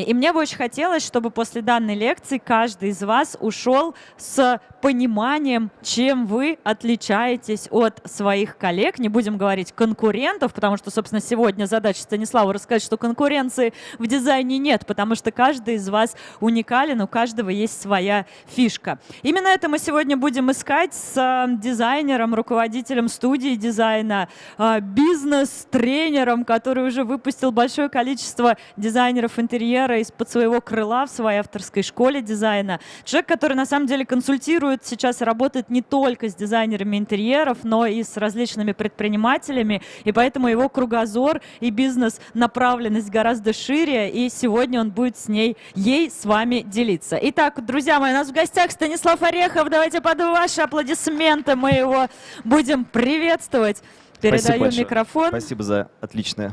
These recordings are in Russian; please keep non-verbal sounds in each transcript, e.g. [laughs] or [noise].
И мне бы очень хотелось, чтобы после данной лекции каждый из вас ушел с пониманием, чем вы отличаетесь от своих коллег. Не будем говорить конкурентов, потому что, собственно, сегодня задача Станислава рассказать, что конкуренции в дизайне нет, потому что каждый из вас уникален, у каждого есть своя фишка. Именно это мы сегодня будем искать с э, дизайнером, руководителем студии дизайна, э, бизнес-тренером, который уже выпустил большое количество дизайнеров интерьера, инженера из-под своего крыла в своей авторской школе дизайна. Человек, который на самом деле консультирует, сейчас работает не только с дизайнерами интерьеров, но и с различными предпринимателями, и поэтому его кругозор и бизнес-направленность гораздо шире, и сегодня он будет с ней, ей с вами делиться. Итак, друзья мои, у нас в гостях Станислав Орехов. Давайте под ваши аплодисменты мы его будем приветствовать. Передаю Спасибо микрофон. Спасибо за отличное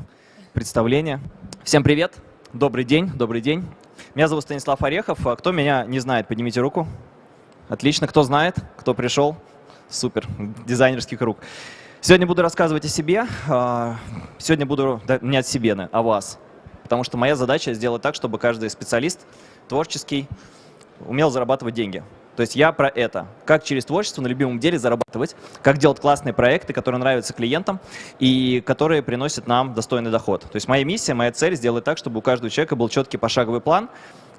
представление. Всем привет. Добрый день, добрый день. Меня зовут Станислав Орехов. А кто меня не знает, поднимите руку. Отлично. Кто знает, кто пришел? Супер. Дизайнерский круг. Сегодня буду рассказывать о себе. А, сегодня буду не от себе, а о вас. Потому что моя задача сделать так, чтобы каждый специалист творческий умел зарабатывать деньги. То есть я про это. Как через творчество на любимом деле зарабатывать, как делать классные проекты, которые нравятся клиентам и которые приносят нам достойный доход. То есть моя миссия, моя цель сделать так, чтобы у каждого человека был четкий пошаговый план,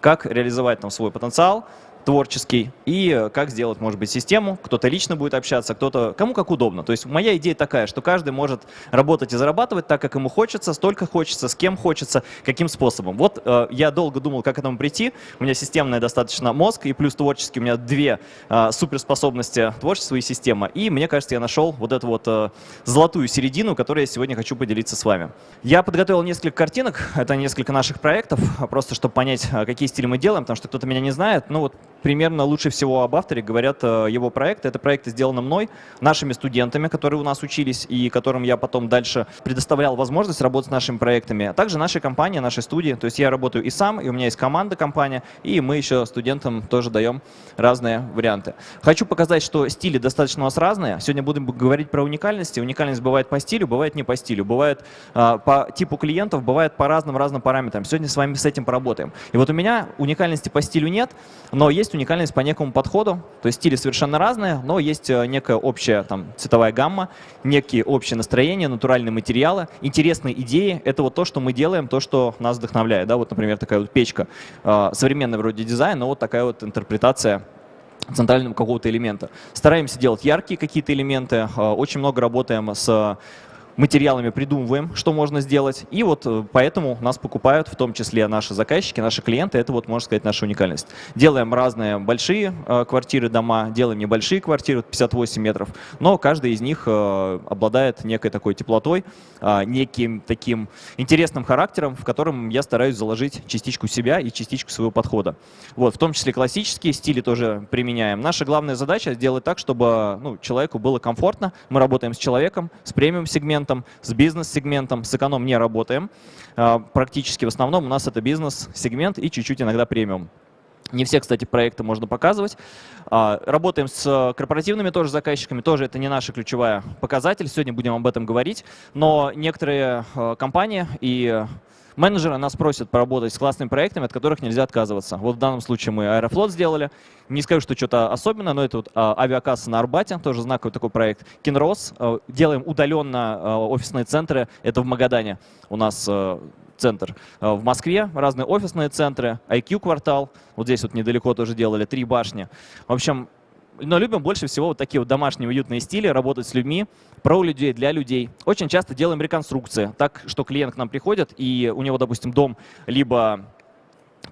как реализовать там свой потенциал, творческий, и как сделать, может быть, систему. Кто-то лично будет общаться, кто-то, кому как удобно. То есть моя идея такая, что каждый может работать и зарабатывать так, как ему хочется, столько хочется, с кем хочется, каким способом. Вот э, я долго думал, как к этому прийти. У меня системный достаточно мозг, и плюс творческий у меня две э, суперспособности творчества и система. И мне кажется, я нашел вот эту вот э, золотую середину, которую я сегодня хочу поделиться с вами. Я подготовил несколько картинок, это несколько наших проектов, просто чтобы понять, э, какие стили мы делаем, потому что кто-то меня не знает. Ну вот примерно лучше всего об авторе говорят э, его проекты. Это проекты сделаны мной, нашими студентами, которые у нас учились и которым я потом дальше предоставлял возможность работать с нашими проектами, а также нашей компании, нашей студии. То есть я работаю и сам, и у меня есть команда компания, и мы еще студентам тоже даем разные варианты. Хочу показать, что стили достаточно у нас разные. Сегодня будем говорить про уникальности. Уникальность бывает по стилю, бывает не по стилю, бывает э, по типу клиентов, бывает по разным-разным параметрам. Сегодня с вами с этим поработаем. И вот у меня уникальности по стилю нет, но есть есть уникальность по некому подходу, то есть стили совершенно разные, но есть э, некая общая там, цветовая гамма, некие общие настроения, натуральные материалы, интересные идеи. Это вот то, что мы делаем, то, что нас вдохновляет. Да? Вот, например, такая вот печка, э, современный вроде дизайн, но вот такая вот интерпретация центрального какого-то элемента. Стараемся делать яркие какие-то элементы, э, очень много работаем с материалами придумываем, что можно сделать. И вот э, поэтому нас покупают, в том числе наши заказчики, наши клиенты. Это вот, можно сказать, наша уникальность. Делаем разные большие э, квартиры, дома, делаем небольшие квартиры, 58 метров, но каждый из них э, обладает некой такой теплотой, неким таким интересным характером, в котором я стараюсь заложить частичку себя и частичку своего подхода. Вот, в том числе классические стили тоже применяем. Наша главная задача сделать так, чтобы ну, человеку было комфортно. Мы работаем с человеком, с премиум-сегментом, сегментом, с бизнес-сегментом, с эконом не работаем. А, практически в основном у нас это бизнес-сегмент и чуть-чуть иногда премиум. Не все, кстати, проекты можно показывать. А, работаем с корпоративными тоже заказчиками, тоже это не наша ключевая показатель, сегодня будем об этом говорить. Но некоторые а, компании и Менеджеры нас просят поработать с классными проектами, от которых нельзя отказываться. Вот в данном случае мы Аэрофлот сделали. Не скажу, что что-то особенное, но это вот а, авиакасса на Арбате, тоже знаковый такой проект. Кинрос. А, делаем удаленно а, офисные центры. Это в Магадане у нас а, центр. В Москве разные офисные центры, IQ-квартал. Вот здесь вот недалеко тоже делали, три башни. В общем, но любим больше всего вот такие вот домашние уютные стили, работать с людьми, про людей, для людей. Очень часто делаем реконструкции, так что клиент к нам приходит, и у него, допустим, дом либо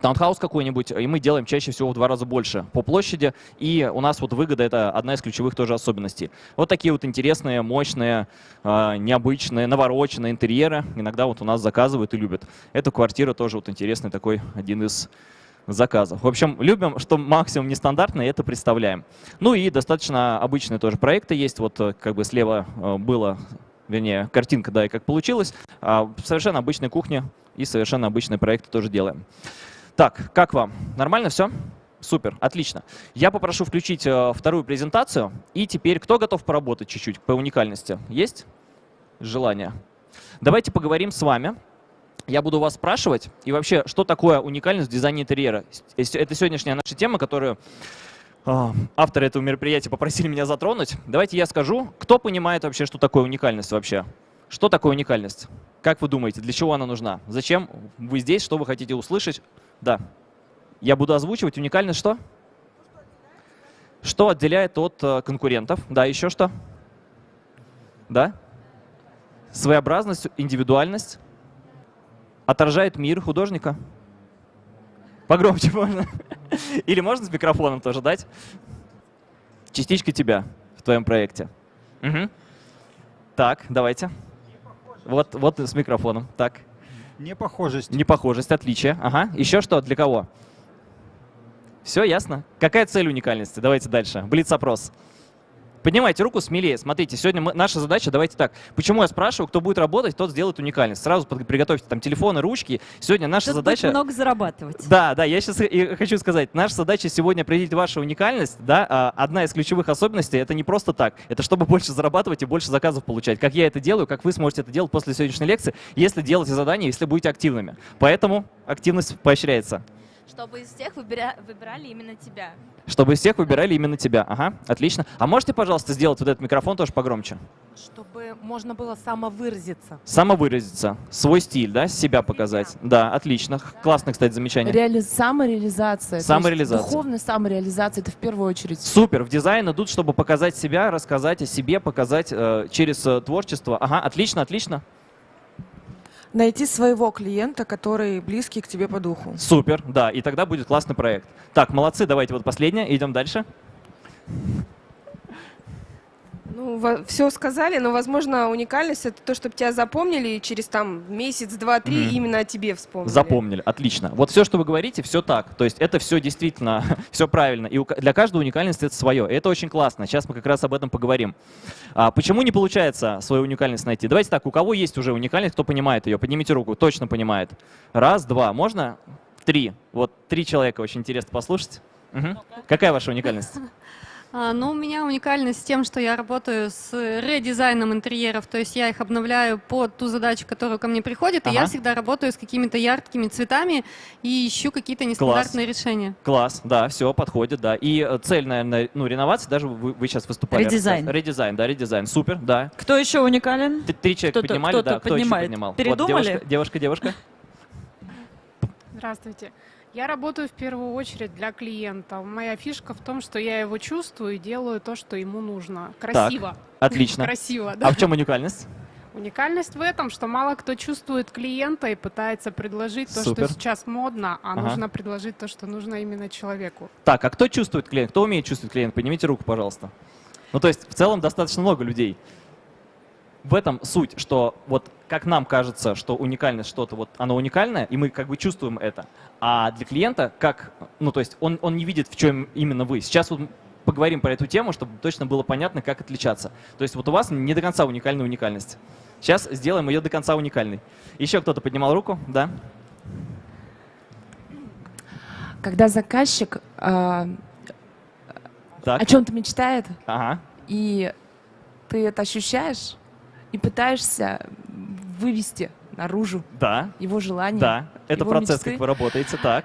таунхаус какой-нибудь, и мы делаем чаще всего в два раза больше по площади, и у нас вот выгода — это одна из ключевых тоже особенностей. Вот такие вот интересные, мощные, а, необычные, навороченные интерьеры иногда вот у нас заказывают и любят. Эта квартира тоже вот интересный такой один из заказов. В общем, любим, что максимум нестандартно, и это представляем. Ну и достаточно обычные тоже проекты есть. Вот э, как бы слева э, было, вернее, картинка, да, и как получилось. А совершенно обычной кухне и совершенно обычные проекты тоже делаем. Так, как вам? Нормально все? Супер, отлично. Я попрошу включить э, вторую презентацию. И теперь кто готов поработать чуть-чуть по уникальности? Есть желание? Давайте поговорим с вами я буду вас спрашивать, и вообще, что такое уникальность в дизайне интерьера? Это сегодняшняя наша тема, которую а, авторы этого мероприятия попросили меня затронуть. Давайте я скажу, кто понимает вообще, что такое уникальность вообще? Что такое уникальность? Как вы думаете, для чего она нужна? Зачем вы здесь, что вы хотите услышать? Да. Я буду озвучивать. Уникальность что? Что отделяет от э, конкурентов? Да, еще что? Да? Своеобразность, индивидуальность. Отражает мир художника. Погромче можно. [laughs] Или можно с микрофоном тоже дать? Частичка тебя в твоем проекте. Мгм. Так, давайте. Вот, вот с микрофоном. Так. Непохожесть. Непохожесть, отличие. Ага. Еще что? Для кого? Все ясно. Какая цель уникальности? Давайте дальше. Блиц-опрос. Поднимайте руку смелее. Смотрите, сегодня мы- наша задача, давайте так. Почему я спрашиваю, кто будет работать, тот сделает уникальность. Сразу под- приготовьте там телефоны, ручки. Сегодня наша Тут будет задача... много зарабатывать. Да, да, я сейчас хочу сказать, наша задача сегодня определить вашу уникальность, да, а, одна из ключевых особенностей, это не просто так, это чтобы больше зарабатывать и больше заказов получать. Как я это делаю, как вы сможете это делать после сегодняшней лекции, если делаете задания, если будете активными. Поэтому активность поощряется. Чтобы из всех выбира- выбирали именно тебя. Чтобы из всех выбирали именно тебя. Ага, отлично. А можете, пожалуйста, сделать вот этот микрофон тоже погромче? Чтобы можно было самовыразиться. Самовыразиться, свой стиль, да, себя показать. Да, отлично. Х- Классное, кстати, замечание. Реали... Самореализация. Самореализация. Духовная самореализация, это в первую очередь. Супер, в дизайн идут, чтобы показать себя, рассказать о себе, показать э, через э, творчество. Ага, отлично, отлично. Найти своего клиента, который близкий к тебе по духу. Супер, да, и тогда будет классный проект. Так, молодцы, давайте вот последнее, идем дальше. Ну, все сказали, но, возможно, уникальность это то, чтобы тебя запомнили и через там месяц, два, три Мгм. именно о тебе вспомнили. Запомнили, отлично. Вот все, что вы говорите, все так. То есть это все действительно, [laughs] все правильно. И для каждого уникальность это свое. И это очень классно. Сейчас мы как раз об этом поговорим. А почему не получается свою уникальность найти? Давайте так, у кого есть уже уникальность, кто понимает ее? Поднимите руку, точно понимает. Раз, два, можно? Три. Вот три человека, очень интересно послушать. Мгм. Какая ваша уникальность? [laughs] А, Ну, у меня уникальность тем, что я работаю с редизайном интерьеров, то есть я их обновляю под ту задачу, которая ко мне приходит, и я Ага. всегда работаю с какими-то яркими цветами и ищу какие-то нестандартные решения. Класс, да, все, подходит, да. И э, цель, наверное, ну, реновации, даже вы, вы сейчас выступали. Редизайн. Редизайн, да, редизайн. Супер, да. Кто еще уникален? Т- Три человека Кто-то- поднимали, кто-то да. Кто еще поднимает. поднимал? Вот Передумали? девушка, девушка, девушка. Здравствуйте. Я работаю в первую очередь для клиента. Моя фишка в том, что я его чувствую и делаю то, что ему нужно. Красиво. Отлично. [laughs] Красиво, да. А в чем уникальность? Уникальность в этом, что мало кто чувствует клиента и пытается предложить то, Супер. что сейчас модно, а Ага. нужно предложить то, что нужно именно человеку. Так, а кто чувствует клиент? Кто умеет чувствовать клиента? Поднимите руку, пожалуйста. Ну, то есть, в целом, достаточно много людей. В этом суть, что вот как нам кажется, что уникальность что-то, вот оно уникальное, и мы как бы чувствуем это. А для клиента, как, ну, то есть он, он не видит, в чем именно вы. Сейчас вот поговорим про эту тему, чтобы точно было понятно, как отличаться. То есть вот у вас не до конца уникальная уникальность. Сейчас сделаем ее до конца уникальной. Еще кто-то поднимал руку? Да? Когда заказчик Так. о чем-то мечтает, Ага. и ты это ощущаешь, и пытаешься вывести наружу Да. его желание, Да. Это его процесс, мечты. как вы работаете. Так.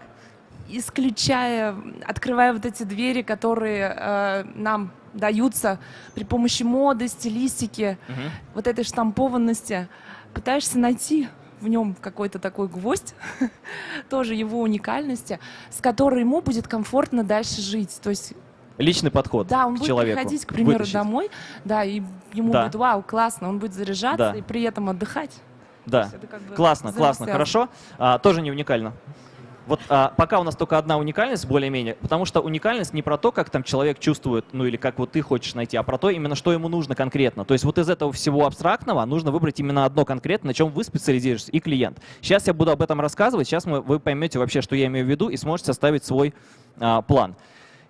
исключая, открывая вот эти двери, которые э, нам даются при помощи моды, стилистики, Мгм. вот этой штампованности, пытаешься найти в нем какой-то такой гвоздь, [laughs] тоже его уникальности, с которой ему будет комфортно дальше жить. То есть, Личный подход да, он к будет человеку. приходить, к примеру, Вытащить. домой, да, и ему Да. будет вау, классно, он будет заряжаться Да. и при этом отдыхать. Да. Как бы Классно, классно, хорошо. А, тоже не уникально. Вот а, пока у нас только одна уникальность, более-менее, потому что уникальность не про то, как там человек чувствует, ну или как вот ты хочешь найти, а про то именно, что ему нужно конкретно. То есть вот из этого всего абстрактного нужно выбрать именно одно конкретно, на чем вы специализируетесь, и клиент. Сейчас я буду об этом рассказывать, сейчас мы, вы поймете вообще, что я имею в виду, и сможете составить свой а, план.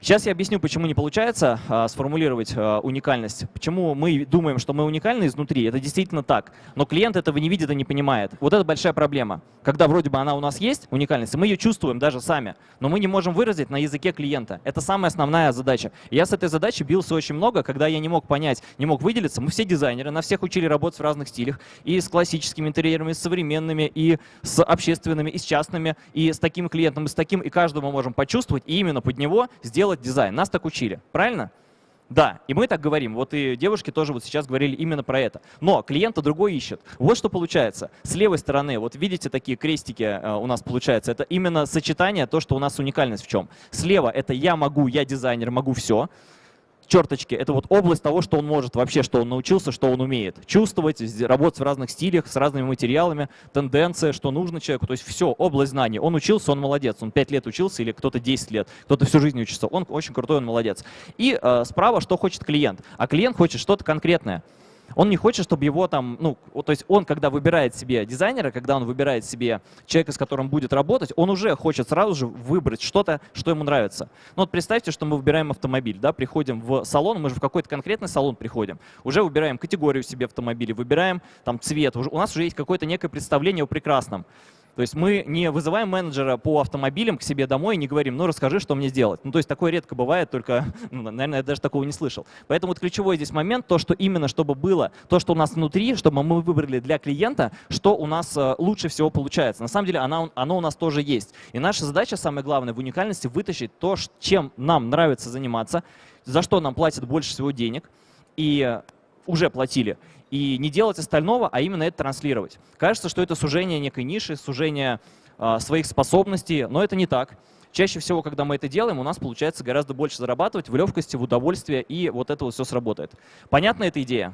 Сейчас я объясню, почему не получается а, сформулировать а, уникальность. Почему мы думаем, что мы уникальны изнутри. Это действительно так. Но клиент этого не видит и не понимает. Вот это большая проблема. Когда вроде бы она у нас есть, уникальность, и мы ее чувствуем даже сами, но мы не можем выразить на языке клиента. Это самая основная задача. Я с этой задачей бился очень много, когда я не мог понять, не мог выделиться. Мы все дизайнеры, на всех учили работать в разных стилях. И с классическими интерьерами, и с современными, и с общественными, и с частными, и с таким клиентом, и с таким. И каждого мы можем почувствовать, и именно под него сделать дизайн. Нас так учили, правильно? Да, и мы так говорим. Вот и девушки тоже вот сейчас говорили именно про это. Но клиента другой ищет. Вот что получается. С левой стороны, вот видите такие крестики э, у нас получается. Это именно сочетание, то, что у нас уникальность в чем. Слева это я могу, я дизайнер, могу все черточки — это вот область того, что он может вообще, что он научился, что он умеет. Чувствовать, работать в разных стилях, с разными материалами, тенденция, что нужно человеку. То есть все, область знаний. Он учился, он молодец. Он 5 лет учился или кто-то 10 лет, кто-то всю жизнь учится. Он очень крутой, он молодец. И э, справа, что хочет клиент. А клиент хочет что-то конкретное. Он не хочет, чтобы его там, ну, то есть он, когда выбирает себе дизайнера, когда он выбирает себе человека, с которым будет работать, он уже хочет сразу же выбрать что-то, что ему нравится. Ну вот представьте, что мы выбираем автомобиль, да, приходим в салон, мы же в какой-то конкретный салон приходим, уже выбираем категорию себе автомобиля, выбираем там цвет, у нас уже есть какое-то некое представление о прекрасном. То есть мы не вызываем менеджера по автомобилям к себе домой и не говорим, ну расскажи, что мне сделать. Ну то есть такое редко бывает, только, [laughs] ну, наверное, я даже такого не слышал. Поэтому вот ключевой здесь момент, то, что именно чтобы было, то, что у нас внутри, чтобы мы выбрали для клиента, что у нас э, лучше всего получается. На самом деле оно, оно у нас тоже есть. И наша задача, самое главное, в уникальности вытащить то, чем нам нравится заниматься, за что нам платят больше всего денег, и уже платили, и не делать остального, а именно это транслировать. Кажется, что это сужение некой ниши, сужение э, своих способностей, но это не так. Чаще всего, когда мы это делаем, у нас получается гораздо больше зарабатывать в легкости, в удовольствие, и вот это вот все сработает. Понятна эта идея?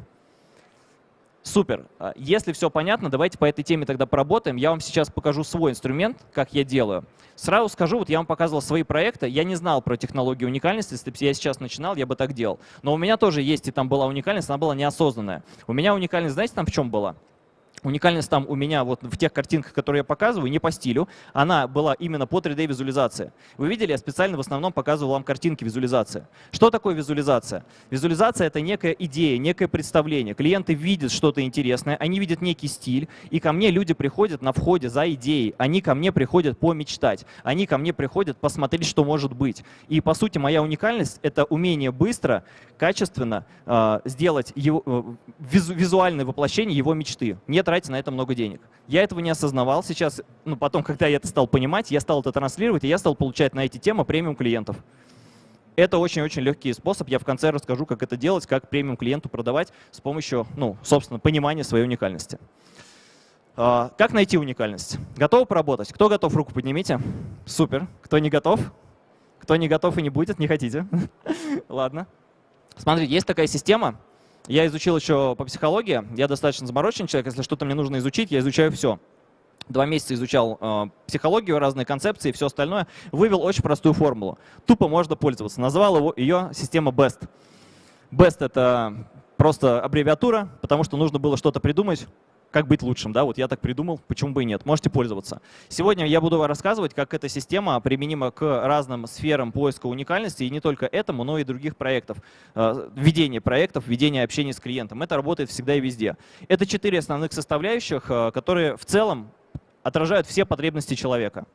Супер. А, если все понятно, давайте по этой теме тогда поработаем. Я вам сейчас покажу свой инструмент, как я делаю. Сразу скажу, вот я вам показывал свои проекты. Я не знал про технологию уникальности. Если бы я сейчас начинал, я бы так делал. Но у меня тоже есть, и там была уникальность, она была неосознанная. У меня уникальность, знаете, там в чем была? Уникальность там у меня вот в тех картинках, которые я показываю, не по стилю, она была именно по 3D-визуализации. Вы видели, я специально в основном показывал вам картинки визуализации. Что такое визуализация? Визуализация — это некая идея, некое представление. Клиенты видят что-то интересное, они видят некий стиль, и ко мне люди приходят на входе за идеей, они ко мне приходят помечтать, они ко мне приходят посмотреть, что может быть. И по сути моя уникальность — это умение быстро, качественно э, сделать его, э, визу, визуальное воплощение его мечты. Нет тратить на это много денег. Я этого не осознавал. Сейчас, ну, потом, когда я это стал понимать, я стал это транслировать, и я стал получать на эти темы премиум клиентов. Это очень-очень легкий способ. Я в конце расскажу, как это делать, как премиум клиенту продавать с помощью, ну, собственно, понимания своей уникальности. А, как найти уникальность? Готовы поработать? Кто готов, руку поднимите. Супер. Кто не готов? Кто не готов и не будет, не хотите? [laughs] Ладно. Смотрите, есть такая система, я изучил еще по психологии, я достаточно замороченный человек, если что-то мне нужно изучить, я изучаю все. Два месяца изучал э, психологию, разные концепции и все остальное. Вывел очень простую формулу. Тупо можно пользоваться. Назвал его, ее система BEST. BEST — это просто аббревиатура, потому что нужно было что-то придумать, как быть лучшим, да, вот я так придумал, почему бы и нет, можете пользоваться. Сегодня я буду рассказывать, как эта система применима к разным сферам поиска уникальности, и не только этому, но и других проектов. Э, ведение проектов, ведение общения с клиентом. Это работает всегда и везде. Это четыре основных составляющих, э, которые в целом отражают все потребности человека.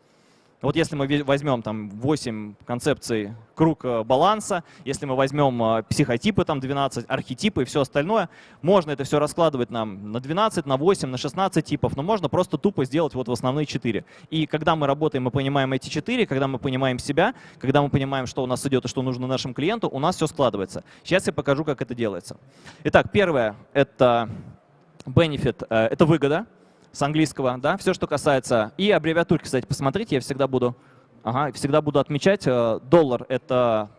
Вот если мы возьмем там 8 концепций круг э, баланса, если мы возьмем э, психотипы, там 12, архетипы и все остальное, можно это все раскладывать нам на 12, на 8, на 16 типов, но можно просто тупо сделать вот в основные 4. И когда мы работаем и понимаем эти 4, когда мы понимаем себя, когда мы понимаем, что у нас идет и что нужно нашему клиенту, у нас все складывается. Сейчас я покажу, как это делается. Итак, первое — это benefit, э, это выгода с английского, да, все, что касается. И аббревиатурки, кстати, посмотрите, я всегда буду, ага, всегда буду отмечать. Э, доллар — это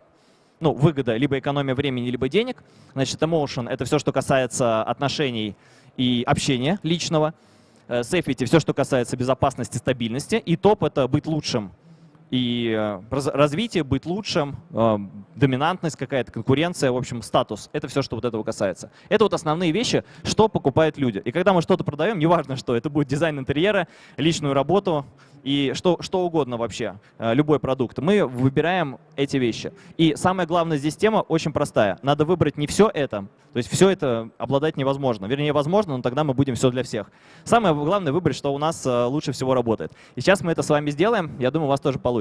ну, выгода, либо экономия времени, либо денег. Значит, emotion — это все, что касается отношений и общения личного. Э, safety — все, что касается безопасности, стабильности. И топ — это быть лучшим и э, развитие, быть лучшим, э, доминантность какая-то, конкуренция, в общем, статус. Это все, что вот этого касается. Это вот основные вещи, что покупают люди. И когда мы что-то продаем, неважно что, это будет дизайн интерьера, личную работу и что, что угодно вообще, э, любой продукт, мы выбираем эти вещи. И самая главная здесь тема очень простая. Надо выбрать не все это, то есть все это обладать невозможно. Вернее, возможно, но тогда мы будем все для всех. Самое главное выбрать, что у нас лучше всего работает. И сейчас мы это с вами сделаем, я думаю, у вас тоже получится.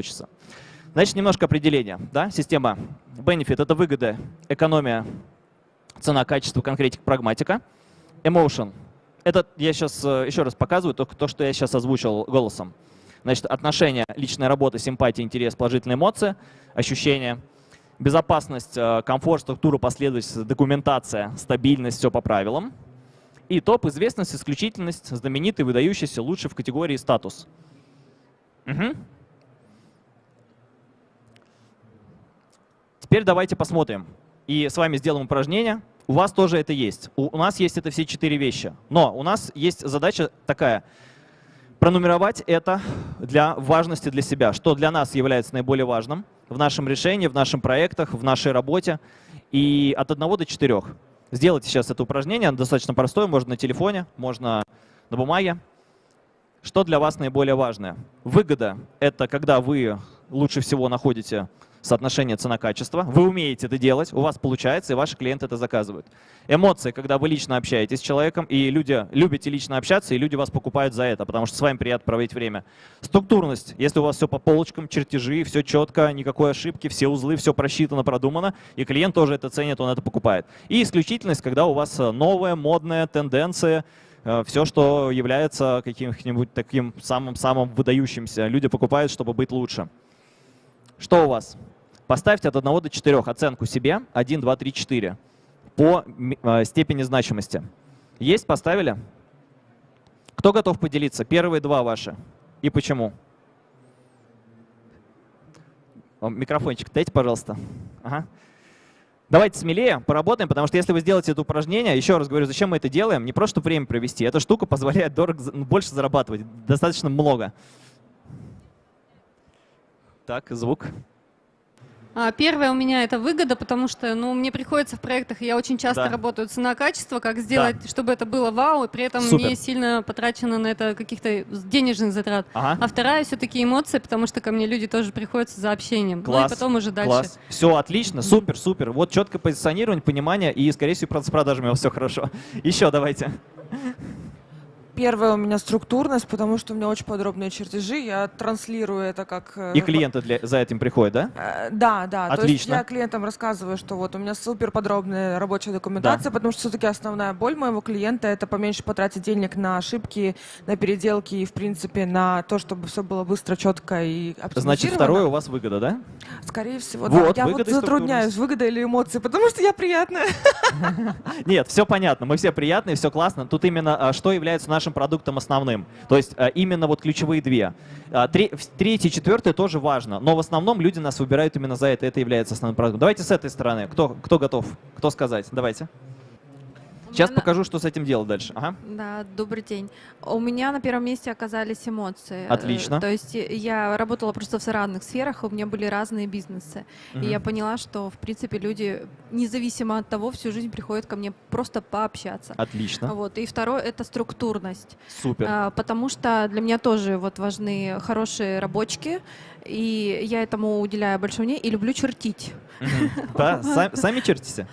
Значит, немножко определения. Да? Система Benefit — это выгода, экономия, цена, качество, конкретика, прагматика. Emotion — это я сейчас э, еще раз показываю, только то, что я сейчас озвучил голосом. Значит, отношения, личная работа, симпатия, интерес, положительные эмоции, ощущения. Безопасность, э, комфорт, структура, последовательность, документация, стабильность, все по правилам. И топ, известность, исключительность, знаменитый, выдающийся, лучший в категории статус. Угу. Теперь давайте посмотрим. И с вами сделаем упражнение. У вас тоже это есть. У, нас есть это все четыре вещи. Но у нас есть задача такая. Пронумеровать это для важности для себя. Что для нас является наиболее важным в нашем решении, в наших проектах, в нашей работе. И от 1 до 4. Сделайте сейчас это упражнение. Оно достаточно простое. Можно на телефоне, можно на бумаге. Что для вас наиболее важное? Выгода — это когда вы лучше всего находите соотношение цена-качество. Вы умеете это делать, у вас получается, и ваши клиенты это заказывают. Эмоции, когда вы лично общаетесь с человеком, и люди любите лично общаться, и люди вас покупают за это, потому что с вами приятно проводить время. Структурность, если у вас все по полочкам, чертежи, все четко, никакой ошибки, все узлы, все просчитано, продумано, и клиент тоже это ценит, он это покупает. И исключительность, когда у вас новая, модная тенденция, все, что является каким-нибудь таким самым-самым выдающимся. Люди покупают, чтобы быть лучше. Что у вас? Поставьте от 1 до 4 оценку себе, 1, 2, 3, 4, по э, степени значимости. Есть, поставили? Кто готов поделиться? Первые два ваши. И почему? Микрофончик дайте, пожалуйста. Ага. Давайте смелее поработаем, потому что если вы сделаете это упражнение, еще раз говорю, зачем мы это делаем? Не просто время провести. Эта штука позволяет дорого, больше зарабатывать, достаточно много. Так, звук. А, Первое у меня это выгода, потому что ну, мне приходится в проектах, я очень часто Да. работаю цена-качество, как сделать, чтобы это было вау, и при этом Супер. не сильно потрачено на это каких-то денежных затрат. Ага. А вторая все-таки эмоции, потому что ко мне люди тоже приходят за общением. Ну Класс, и потом уже дальше. Класс. Все отлично, супер, супер. Вот четкое позиционирование, понимание, и, скорее всего, с продажами все хорошо. [laughs] Еще давайте. Первое у меня структурность, потому что у меня очень подробные чертежи. Я транслирую это как... э, И клиенты для, за этим приходят, да? Э, Да, да. То есть Отлично. я клиентам рассказываю, что вот у меня супер подробная рабочая документация, потому что все-таки основная боль моего клиента это поменьше потратить денег на ошибки, на переделки и, в принципе, на то, чтобы все было быстро, четко и. Значит, второе у вас выгода, да? Скорее всего, Вот, да. Я вот затрудняюсь, выгода или эмоции, потому что я приятная. [laughs] Нет, все понятно, мы все приятные, все классно. Тут именно а, что является нашим продуктом основным. То есть а, именно вот ключевые две. В- Третье, четвертое тоже важно, но в основном люди нас выбирают именно за это, это является основным продуктом. Давайте с этой стороны. Кто, кто готов? Кто сказать? Давайте. Сейчас меня на- покажу, что с этим делать дальше. Ага. Да, добрый день. У меня на первом месте оказались эмоции. Э, Отлично. То есть э, я работала просто в разных сферах, у меня были разные бизнесы. И Мгм. я поняла, что, в принципе, люди, независимо от того, всю жизнь приходят ко мне просто пообщаться. Отлично. Вот. И второе — это структурность. Супер. А, Потому что для меня тоже вот важны хорошие рабочки, и я этому уделяю большое внимание и люблю чертить. Да, [laughs] сами чертите?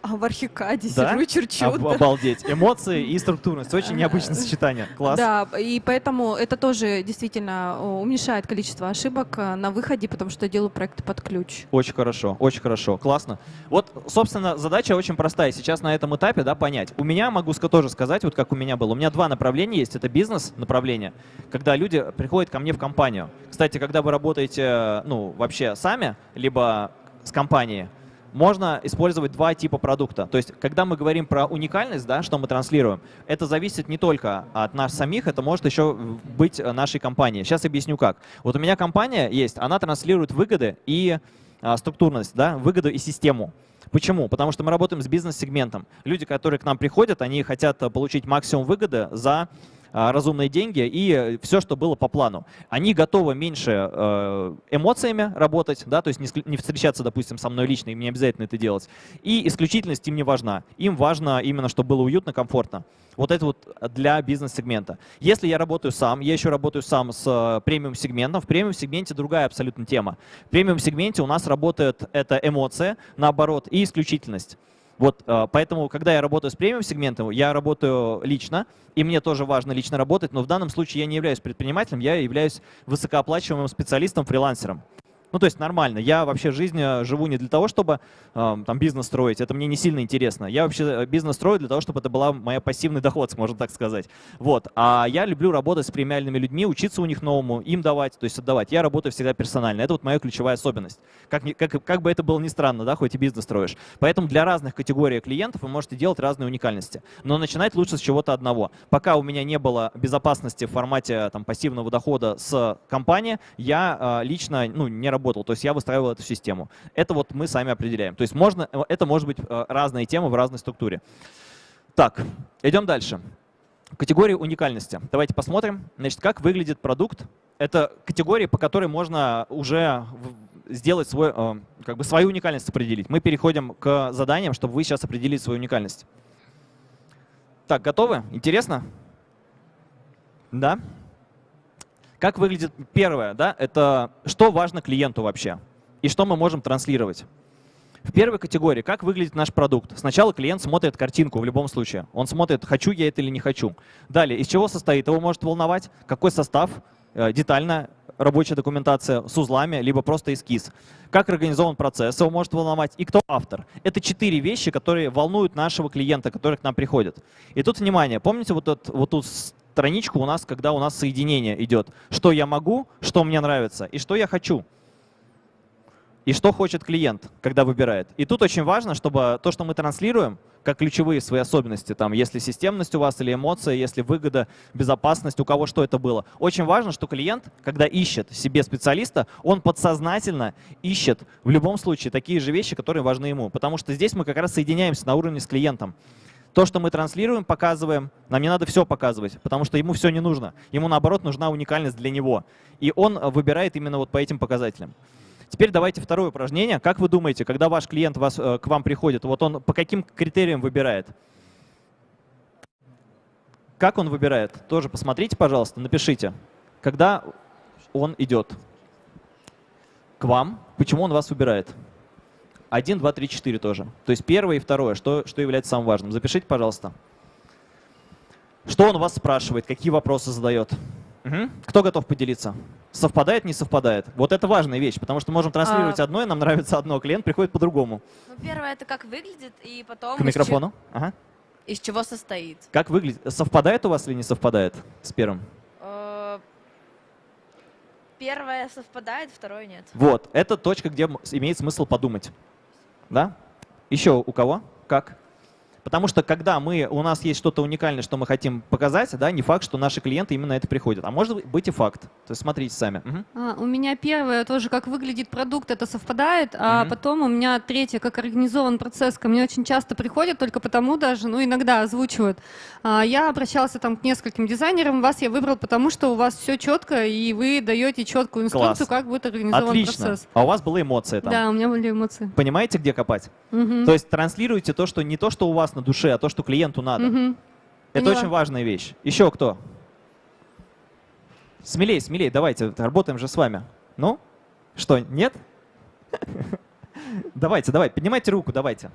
А в архикаде Да? сижу и черчу. Об- да. Обалдеть. Эмоции и структурность. Очень необычное сочетание. Класс. Да, и поэтому это тоже действительно уменьшает количество ошибок э, на выходе, потому что делаю проекты под ключ. Очень хорошо, очень хорошо, классно. Вот, собственно, задача очень простая. Сейчас на этом этапе, да, понять. У меня, могу тоже сказать, вот как у меня было, у меня два направления есть. Это бизнес-направление, когда люди приходят ко мне в компанию. Кстати, когда вы работаете, ну, вообще сами, либо с компанией, можно использовать два типа продукта. То есть, когда мы говорим про уникальность, да, что мы транслируем, это зависит не только от нас самих, это может еще быть нашей компанией. Сейчас объясню как. Вот у меня компания есть, она транслирует выгоды и а, структурность, да, выгоду и систему. Почему? Потому что мы работаем с бизнес-сегментом. Люди, которые к нам приходят, они хотят получить максимум выгоды за разумные деньги и все, что было по плану. Они готовы меньше э, эмоциями работать, да, то есть не, встречаться, допустим, со мной лично, им не обязательно это делать. И исключительность им не важна. Им важно именно, чтобы было уютно, комфортно. Вот это вот для бизнес-сегмента. Если я работаю сам, я еще работаю сам с э, премиум-сегментом. В премиум-сегменте другая абсолютно тема. В премиум-сегменте у нас работает это эмоция, наоборот, и исключительность. Вот, э, поэтому, когда я работаю с премиум-сегментом, я работаю лично, и мне тоже важно лично работать, но в данном случае я не являюсь предпринимателем, я являюсь высокооплачиваемым специалистом, фрилансером. Ну, то есть нормально. Я вообще жизнь э, живу не для того, чтобы э, там бизнес строить. Это мне не сильно интересно. Я вообще э, бизнес строю для того, чтобы это была моя пассивный доход, [laughs] можно так сказать. Вот. А я люблю работать с премиальными людьми, учиться у них новому, им давать, то есть отдавать. Я работаю всегда персонально. Это вот моя ключевая особенность. Как, как, как бы это было ни странно, да, хоть и бизнес строишь. Поэтому для разных категорий клиентов вы можете делать разные уникальности. Но начинать лучше с чего-то одного. Пока у меня не было безопасности в формате там, пассивного дохода с компании, я э, лично ну, не работал. То есть я выстраивал эту систему. Это вот мы сами определяем. То есть можно, э, это может быть э, разные темы в разной структуре. Так, идем дальше. Категории уникальности. Давайте посмотрим, значит, как выглядит продукт. Это категории, по которой можно уже сделать свой, э, как бы свою уникальность определить. Мы переходим к заданиям, чтобы вы сейчас определили свою уникальность. Так, готовы? Интересно? Да? Как выглядит первое, да, это что важно клиенту вообще и что мы можем транслировать. В первой категории, как выглядит наш продукт. Сначала клиент смотрит картинку в любом случае. Он смотрит, хочу я это или не хочу. Далее, из чего состоит, его может волновать, какой состав, э, детально рабочая документация с узлами, либо просто эскиз. Как организован процесс, его может волновать, и кто автор. Это четыре вещи, которые волнуют нашего клиента, который к нам приходит. И тут, внимание, помните вот, этот, вот тут страничку у нас, когда у нас соединение идет. Что я могу, что мне нравится и что я хочу. И что хочет клиент, когда выбирает. И тут очень важно, чтобы то, что мы транслируем, как ключевые свои особенности, там, если системность у вас или эмоция, если выгода, безопасность, у кого что это было. Очень важно, что клиент, когда ищет себе специалиста, он подсознательно ищет в любом случае такие же вещи, которые важны ему. Потому что здесь мы как раз соединяемся на уровне с клиентом. То, что мы транслируем, показываем, нам не надо все показывать, потому что ему все не нужно. Ему, наоборот, нужна уникальность для него. И он выбирает именно вот по этим показателям. Теперь давайте второе упражнение. Как вы думаете, когда ваш клиент вас, э, к вам приходит, вот он по каким критериям выбирает? Как он выбирает? Тоже посмотрите, пожалуйста, напишите. Когда он идет к вам, почему он вас выбирает? Один, два, три, четыре тоже. То есть первое и второе, что, что является самым важным. Запишите, пожалуйста. Что он вас спрашивает, какие вопросы задает? Мгм. Кто готов поделиться? Совпадает, не совпадает? Вот это важная вещь, потому что можем транслировать А. одно, и нам нравится одно, клиент приходит по-другому. Ну, первое это как выглядит, и потом К из микрофону. Ага. че- из чего состоит. Как выглядит? Совпадает у вас или не совпадает с первым? Э, Первое совпадает, второе нет. Вот, это точка, где имеет смысл подумать. Да? Еще у кого? Как? Потому что когда мы, у нас есть что-то уникальное, что мы хотим показать, да, не факт, что наши клиенты именно это приходят. А может быть и факт. То есть смотрите сами. Мгм. А, у меня первое тоже, как выглядит продукт, это совпадает, а Мгм. потом у меня третье, как организован процесс, ко мне очень часто приходят, только потому даже, ну иногда озвучивают. А, я обращался там к нескольким дизайнерам, вас я выбрал, потому что у вас все четко, и вы даете четкую инструкцию, Класс. как будет организован Отлично. процесс. А у вас была эмоция там. Да, у меня были эмоции. Понимаете, где копать? Мгм. То есть транслируйте то, что не то, что у вас на душе, а то, что клиенту надо. Мгм. Это Поняла. очень важная вещь. Еще кто? Смелей, смелей, давайте, работаем же с вами. Ну? Что, нет? [laughs] Давайте, давайте, поднимайте руку, давайте.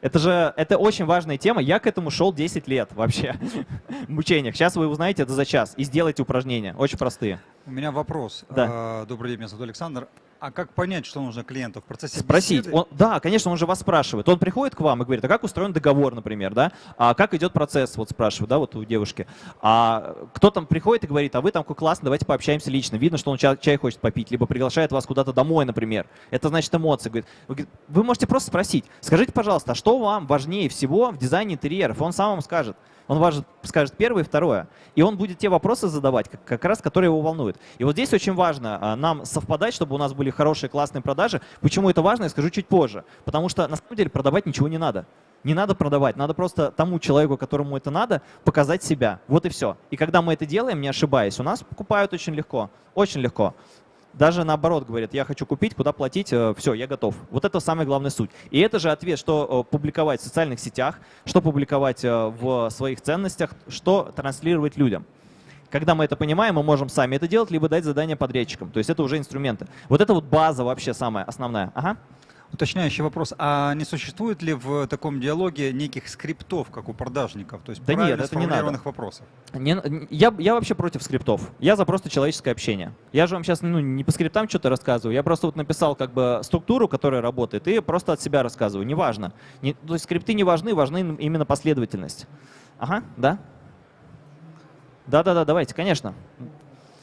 Это же, это очень важная тема. Я к этому шел 10 лет вообще [laughs] в мучениях. Сейчас вы узнаете это за час и сделайте упражнения. Очень простые. У меня вопрос. Да. А, Добрый день, меня зовут Александр. А как понять, что нужно клиенту в процессе Спросить. беседы? Он, да, конечно, он же вас спрашивает. Он приходит к вам и говорит, а как устроен договор, например, да? А как идет процесс, вот спрашивает, да, вот у девушки. А кто там приходит и говорит, а вы там классный, давайте пообщаемся лично. Видно, что он чай, чай хочет попить, либо приглашает вас куда-то домой, например. Это значит эмоции. Говорит, вы, вы можете просто спросить, скажите, пожалуйста, а что вам важнее всего в дизайне интерьеров? Он сам вам скажет. Он важен, скажет первое и второе. И он будет те вопросы задавать, как, как раз, которые его волнуют. И вот здесь очень важно а, нам совпадать, чтобы у нас были хорошие, классные продажи. Почему это важно, я скажу чуть позже. Потому что на самом деле продавать ничего не надо. Не надо продавать, надо просто тому человеку, которому это надо, показать себя. Вот и все. И когда мы это делаем, не ошибаясь, у нас покупают очень легко, очень легко. Даже наоборот говорят, я хочу купить, куда платить, все, я готов. Вот это самая главная суть. И это же ответ, что э, публиковать в социальных сетях, что публиковать э, в своих ценностях, что транслировать людям. Когда мы это понимаем, мы можем сами это делать, либо дать задание подрядчикам. То есть это уже инструменты. Вот это вот база вообще самая основная. Ага. Уточняющий вопрос. А не существует ли в таком диалоге неких скриптов, как у продажников? То есть да нет, это не надо. вопросов? Не, я, я вообще против скриптов. Я за просто человеческое общение. Я же вам сейчас ну, не по скриптам что-то рассказываю. Я просто вот написал как бы структуру, которая работает, и просто от себя рассказываю. Неважно. Не, то есть скрипты не важны, важны именно последовательность. Ага, да? Да-да-да, давайте, конечно.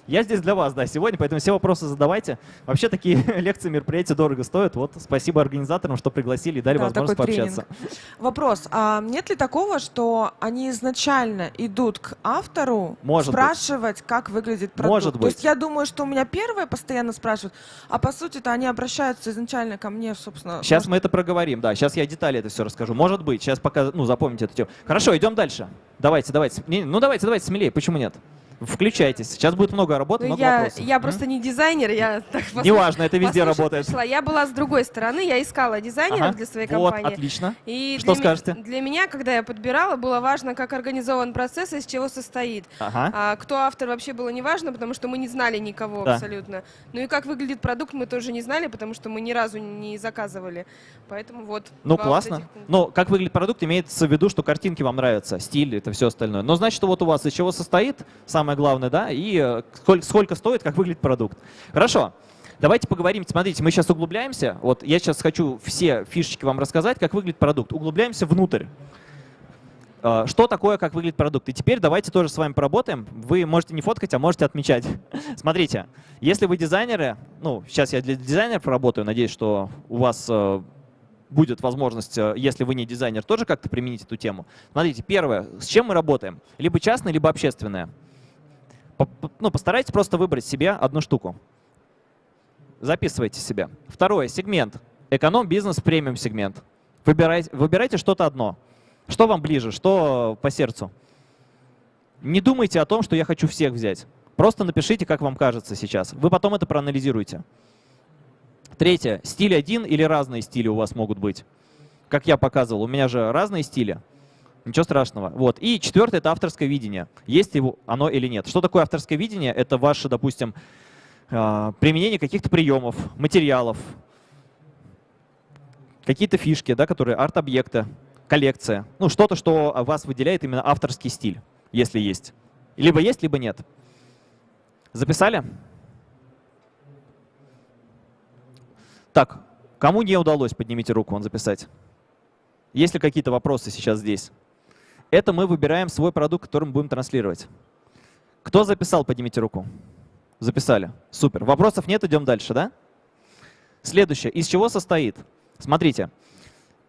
Я здесь для вас, да, сегодня, поэтому все вопросы задавайте. Вообще такие [laughs] лекции, мероприятия дорого стоят. Вот спасибо организаторам, что пригласили и дали да, возможность пообщаться. Тренинг. Вопрос, а нет ли такого, что они изначально идут к автору Может спрашивать, быть. как выглядит продукт? Может быть. То есть я думаю, что у меня первые постоянно спрашивают, а по сути-то они обращаются изначально ко мне, собственно. Сейчас может... мы это проговорим, да. Сейчас я детали это все расскажу. Может быть, сейчас пока, ну, запомните эту тему. Хорошо, идем дальше. Давайте, давайте. Ну, давайте, давайте смелее. Почему нет? Включайтесь. Сейчас будет много работы, ну, много я, вопросов. Я просто не дизайнер, я [laughs] так Неважно, это везде работает. Пришла. Я была с другой стороны, я искала дизайнеров ага. для своей вот, компании. отлично. И Что для скажете? Для меня, когда я подбирала, было важно, как организован процесс и из чего состоит. Ага. А кто автор вообще было не важно, потому что мы не знали никого да. абсолютно. Ну и как выглядит продукт, мы тоже не знали, потому что мы ни разу не заказывали. Поэтому вот. Ну классно. Но как выглядит продукт, имеется в виду, что картинки вам нравятся, стиль, это все остальное. Но значит, вот у вас из чего состоит, самое главное, да, и Э, сколько, сколько стоит, как выглядит продукт. Хорошо. Давайте поговорим. Смотрите, мы сейчас углубляемся. Вот я сейчас хочу все фишечки вам рассказать, как выглядит продукт. Углубляемся внутрь. Э, что такое, как выглядит продукт? И теперь давайте тоже с вами поработаем. Вы можете не фоткать, а можете отмечать. [laughs] Смотрите, если вы дизайнеры, ну, сейчас я для дизайнеров работаю, надеюсь, что у вас э, будет возможность, если вы не дизайнер, тоже как-то применить эту тему. Смотрите, первое, с чем мы работаем? Либо частное, либо общественное ну, постарайтесь просто выбрать себе одну штуку. Записывайте себе. Второе, сегмент. Эконом, бизнес, премиум сегмент. Выбирайте, выбирайте что-то одно. Что вам ближе, что по сердцу. Не думайте о том, что я хочу всех взять. Просто напишите, как вам кажется сейчас. Вы потом это проанализируете. Третье. Стиль один или разные стили у вас могут быть. Как я показывал, у меня же разные стили. Ничего страшного. Вот. И четвертое — это авторское видение. Есть его оно или нет. Что такое авторское видение? Это ваше, допустим, а, применение каких-то приемов, материалов, какие-то фишки, да, которые арт-объекты, коллекция. Ну, что-то, что вас выделяет именно авторский стиль, если есть. Либо есть, либо нет. Записали? Так, кому не удалось, поднимите руку, он записать. Есть ли какие-то вопросы сейчас здесь? Это мы выбираем свой продукт, который мы будем транслировать. Кто записал, поднимите руку. Записали. Супер. Вопросов нет, идем дальше, да? Следующее. Из чего состоит? Смотрите,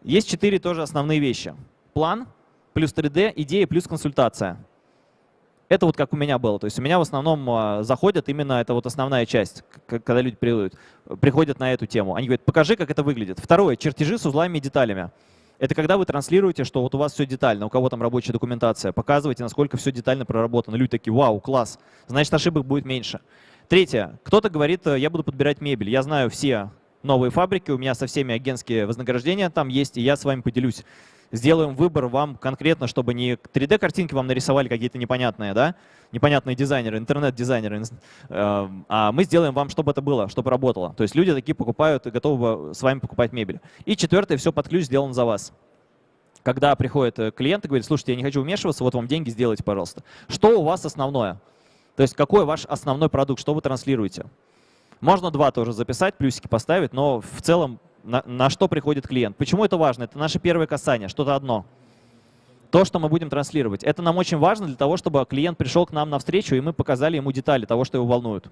есть четыре тоже основные вещи. План, плюс 3D, идея, плюс консультация. Это вот как у меня было. То есть у меня в основном а, заходят именно, это вот основная часть, когда люди приходят, приходят на эту тему. Они говорят, покажи, как это выглядит. Второе, чертежи с узлами и деталями. Это когда вы транслируете, что вот у вас все детально, у кого там рабочая документация, показывайте, насколько все детально проработано. Люди такие, вау, класс, значит ошибок будет меньше. Третье. Кто-то говорит, я буду подбирать мебель. Я знаю все новые фабрики, у меня со всеми агентские вознаграждения там есть, и я с вами поделюсь. Сделаем выбор вам конкретно, чтобы не 3D-картинки вам нарисовали какие-то непонятные, да, непонятные дизайнеры, интернет-дизайнеры, э, а мы сделаем вам, чтобы это было, чтобы работало. То есть люди такие покупают и готовы с вами покупать мебель. И четвертое, все под ключ сделано за вас. Когда приходит э, клиент и говорит, слушайте, я не хочу вмешиваться, вот вам деньги, сделайте, пожалуйста. Что у вас основное? То есть какой ваш основной продукт, что вы транслируете? Можно два тоже записать, плюсики поставить, но в целом на, на что приходит клиент. Почему это важно? Это наше первое касание, что-то одно. То, что мы будем транслировать. Это нам очень важно для того, чтобы клиент пришел к нам навстречу, и мы показали ему детали того, что его волнует.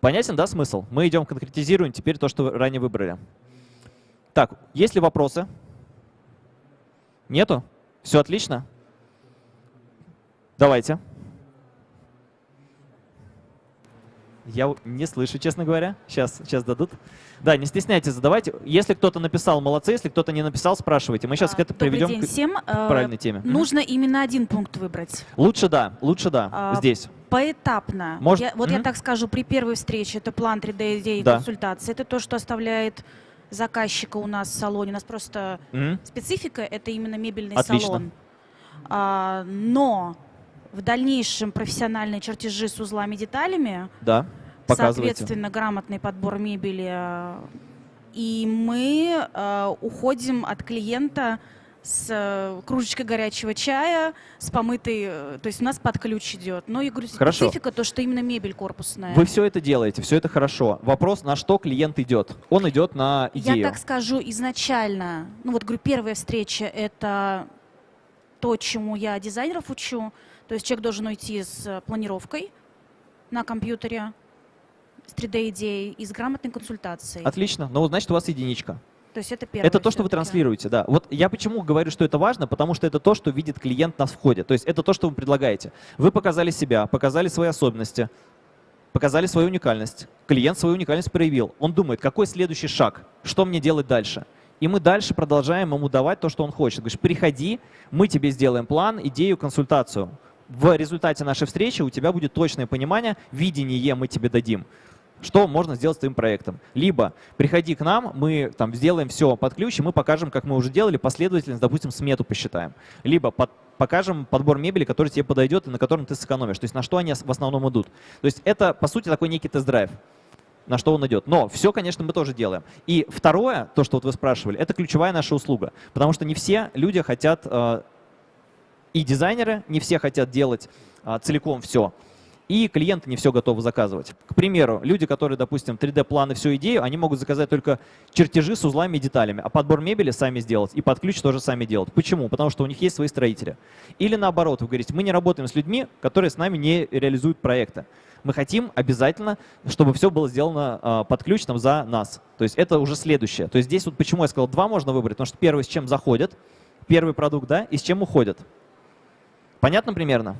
Понятен, да, смысл? Мы идем конкретизируем теперь то, что ранее выбрали. Так, есть ли вопросы? Нету? Все отлично? Давайте. Я не слышу, честно говоря. Сейчас, сейчас дадут. Да, не стесняйтесь, задавайте. Если кто-то написал, молодцы. Если кто-то не написал, спрашивайте. Мы сейчас А, Добрый приведем день к всем. к Э, правильной теме. Нужно именно один пункт выбрать. Лучше да, лучше да, А, здесь. Поэтапно. Может- Я- вот я Мгм. так скажу, при первой встрече это план 3D идеи и Да. консультации. Это то, что оставляет заказчика у нас в салоне. У нас просто Мгм. специфика это именно мебельный Отлично. салон. А, но в дальнейшем профессиональные чертежи с узлами деталями, Да, показывайте. соответственно, грамотный подбор мебели. И мы э, уходим от клиента с э, кружечкой горячего чая, с помытой, э, то есть у нас под ключ идет. Но я говорю, Хорошо. специфика то, что именно мебель корпусная. Вы все это делаете, все это хорошо. Вопрос, на что клиент идет? Он идет на идею. Я так скажу изначально, ну вот говорю, первая встреча это то, чему я дизайнеров учу. То есть человек должен уйти с э, планировкой на компьютере, с 3D-идеей и с грамотной консультацией. Отлично. Ну, значит, у вас единичка. То есть это первое. Это то, что вы транслируете, да. Вот я почему говорю, что это важно, потому что это то, что видит клиент на входе. То есть это то, что вы предлагаете. Вы показали себя, показали свои особенности, показали свою уникальность. Клиент свою уникальность проявил. Он думает, какой следующий шаг, что мне делать дальше. И мы дальше продолжаем ему давать то, что он хочет. Говоришь, приходи, мы тебе сделаем план, идею, консультацию. В результате нашей встречи у тебя будет точное понимание, видение мы тебе дадим что можно сделать с твоим проектом. Либо приходи к нам, мы там сделаем все под ключ, и мы покажем, как мы уже делали, последовательность, допустим, смету посчитаем. Либо под- покажем подбор мебели, который тебе подойдет и на котором ты сэкономишь. То есть на что они в основном идут. То есть это, по сути, такой некий тест-драйв на что он идет. Но все, конечно, мы тоже делаем. И второе, то, что вот вы спрашивали, это ключевая наша услуга. Потому что не все люди хотят, э, и дизайнеры, не все хотят делать а, целиком все. И клиенты не все готовы заказывать. К примеру, люди, которые, допустим, 3D-планы, всю идею, они могут заказать только чертежи с узлами и деталями, а подбор мебели сами сделать и под ключ тоже сами делать. Почему? Потому что у них есть свои строители. Или наоборот, вы говорите, мы не работаем с людьми, которые с нами не реализуют проекты. Мы хотим обязательно, чтобы все было сделано а, под ключ там, за нас. То есть это уже следующее. То есть здесь вот почему я сказал, два можно выбрать, потому что первый, с чем заходят, первый продукт, да, и с чем уходят. Понятно примерно?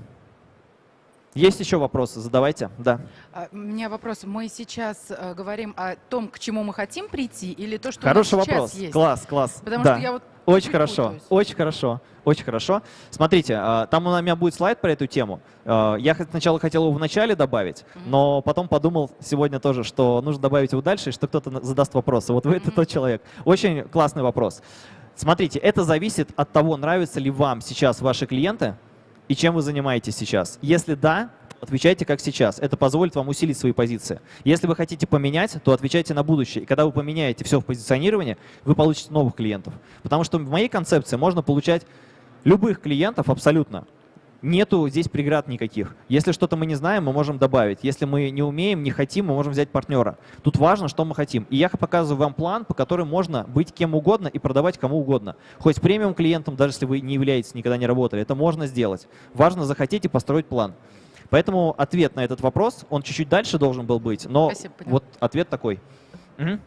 Есть еще вопросы? Задавайте. Да. А, У меня вопрос. Мы сейчас э, говорим о том, к чему мы хотим прийти, или то, что Хороший у нас вопрос. есть? Класс, класс. Потому Да. что я вот Очень хорошо, очень хорошо, очень хорошо. Смотрите, а, там у меня будет слайд про эту тему. А, Я сначала хотел его в начале добавить, но потом подумал сегодня тоже, что нужно добавить его дальше, и что кто-то задаст вопросы. Вот вы это тот человек. Очень классный вопрос. Смотрите, это зависит от того, нравятся ли вам сейчас ваши клиенты и чем вы занимаетесь сейчас. Если да, отвечайте как сейчас. Это позволит вам усилить свои позиции. Если вы хотите поменять, то отвечайте на будущее. И когда вы поменяете все в позиционировании, вы получите новых клиентов. Потому что в моей концепции можно получать любых клиентов абсолютно. Нету здесь преград никаких. Если что-то мы не знаем, мы можем добавить. Если мы не умеем, не хотим, мы можем взять партнера. Тут важно, что мы хотим. И я показываю вам план, по которому можно быть кем угодно и продавать кому угодно. Хоть премиум клиентом, даже если вы не являетесь, никогда не работали, это можно сделать. Важно захотеть и построить план. Поэтому ответ на этот вопрос, он чуть-чуть дальше должен был быть, но Спасибо, вот ответ такой. Мгм.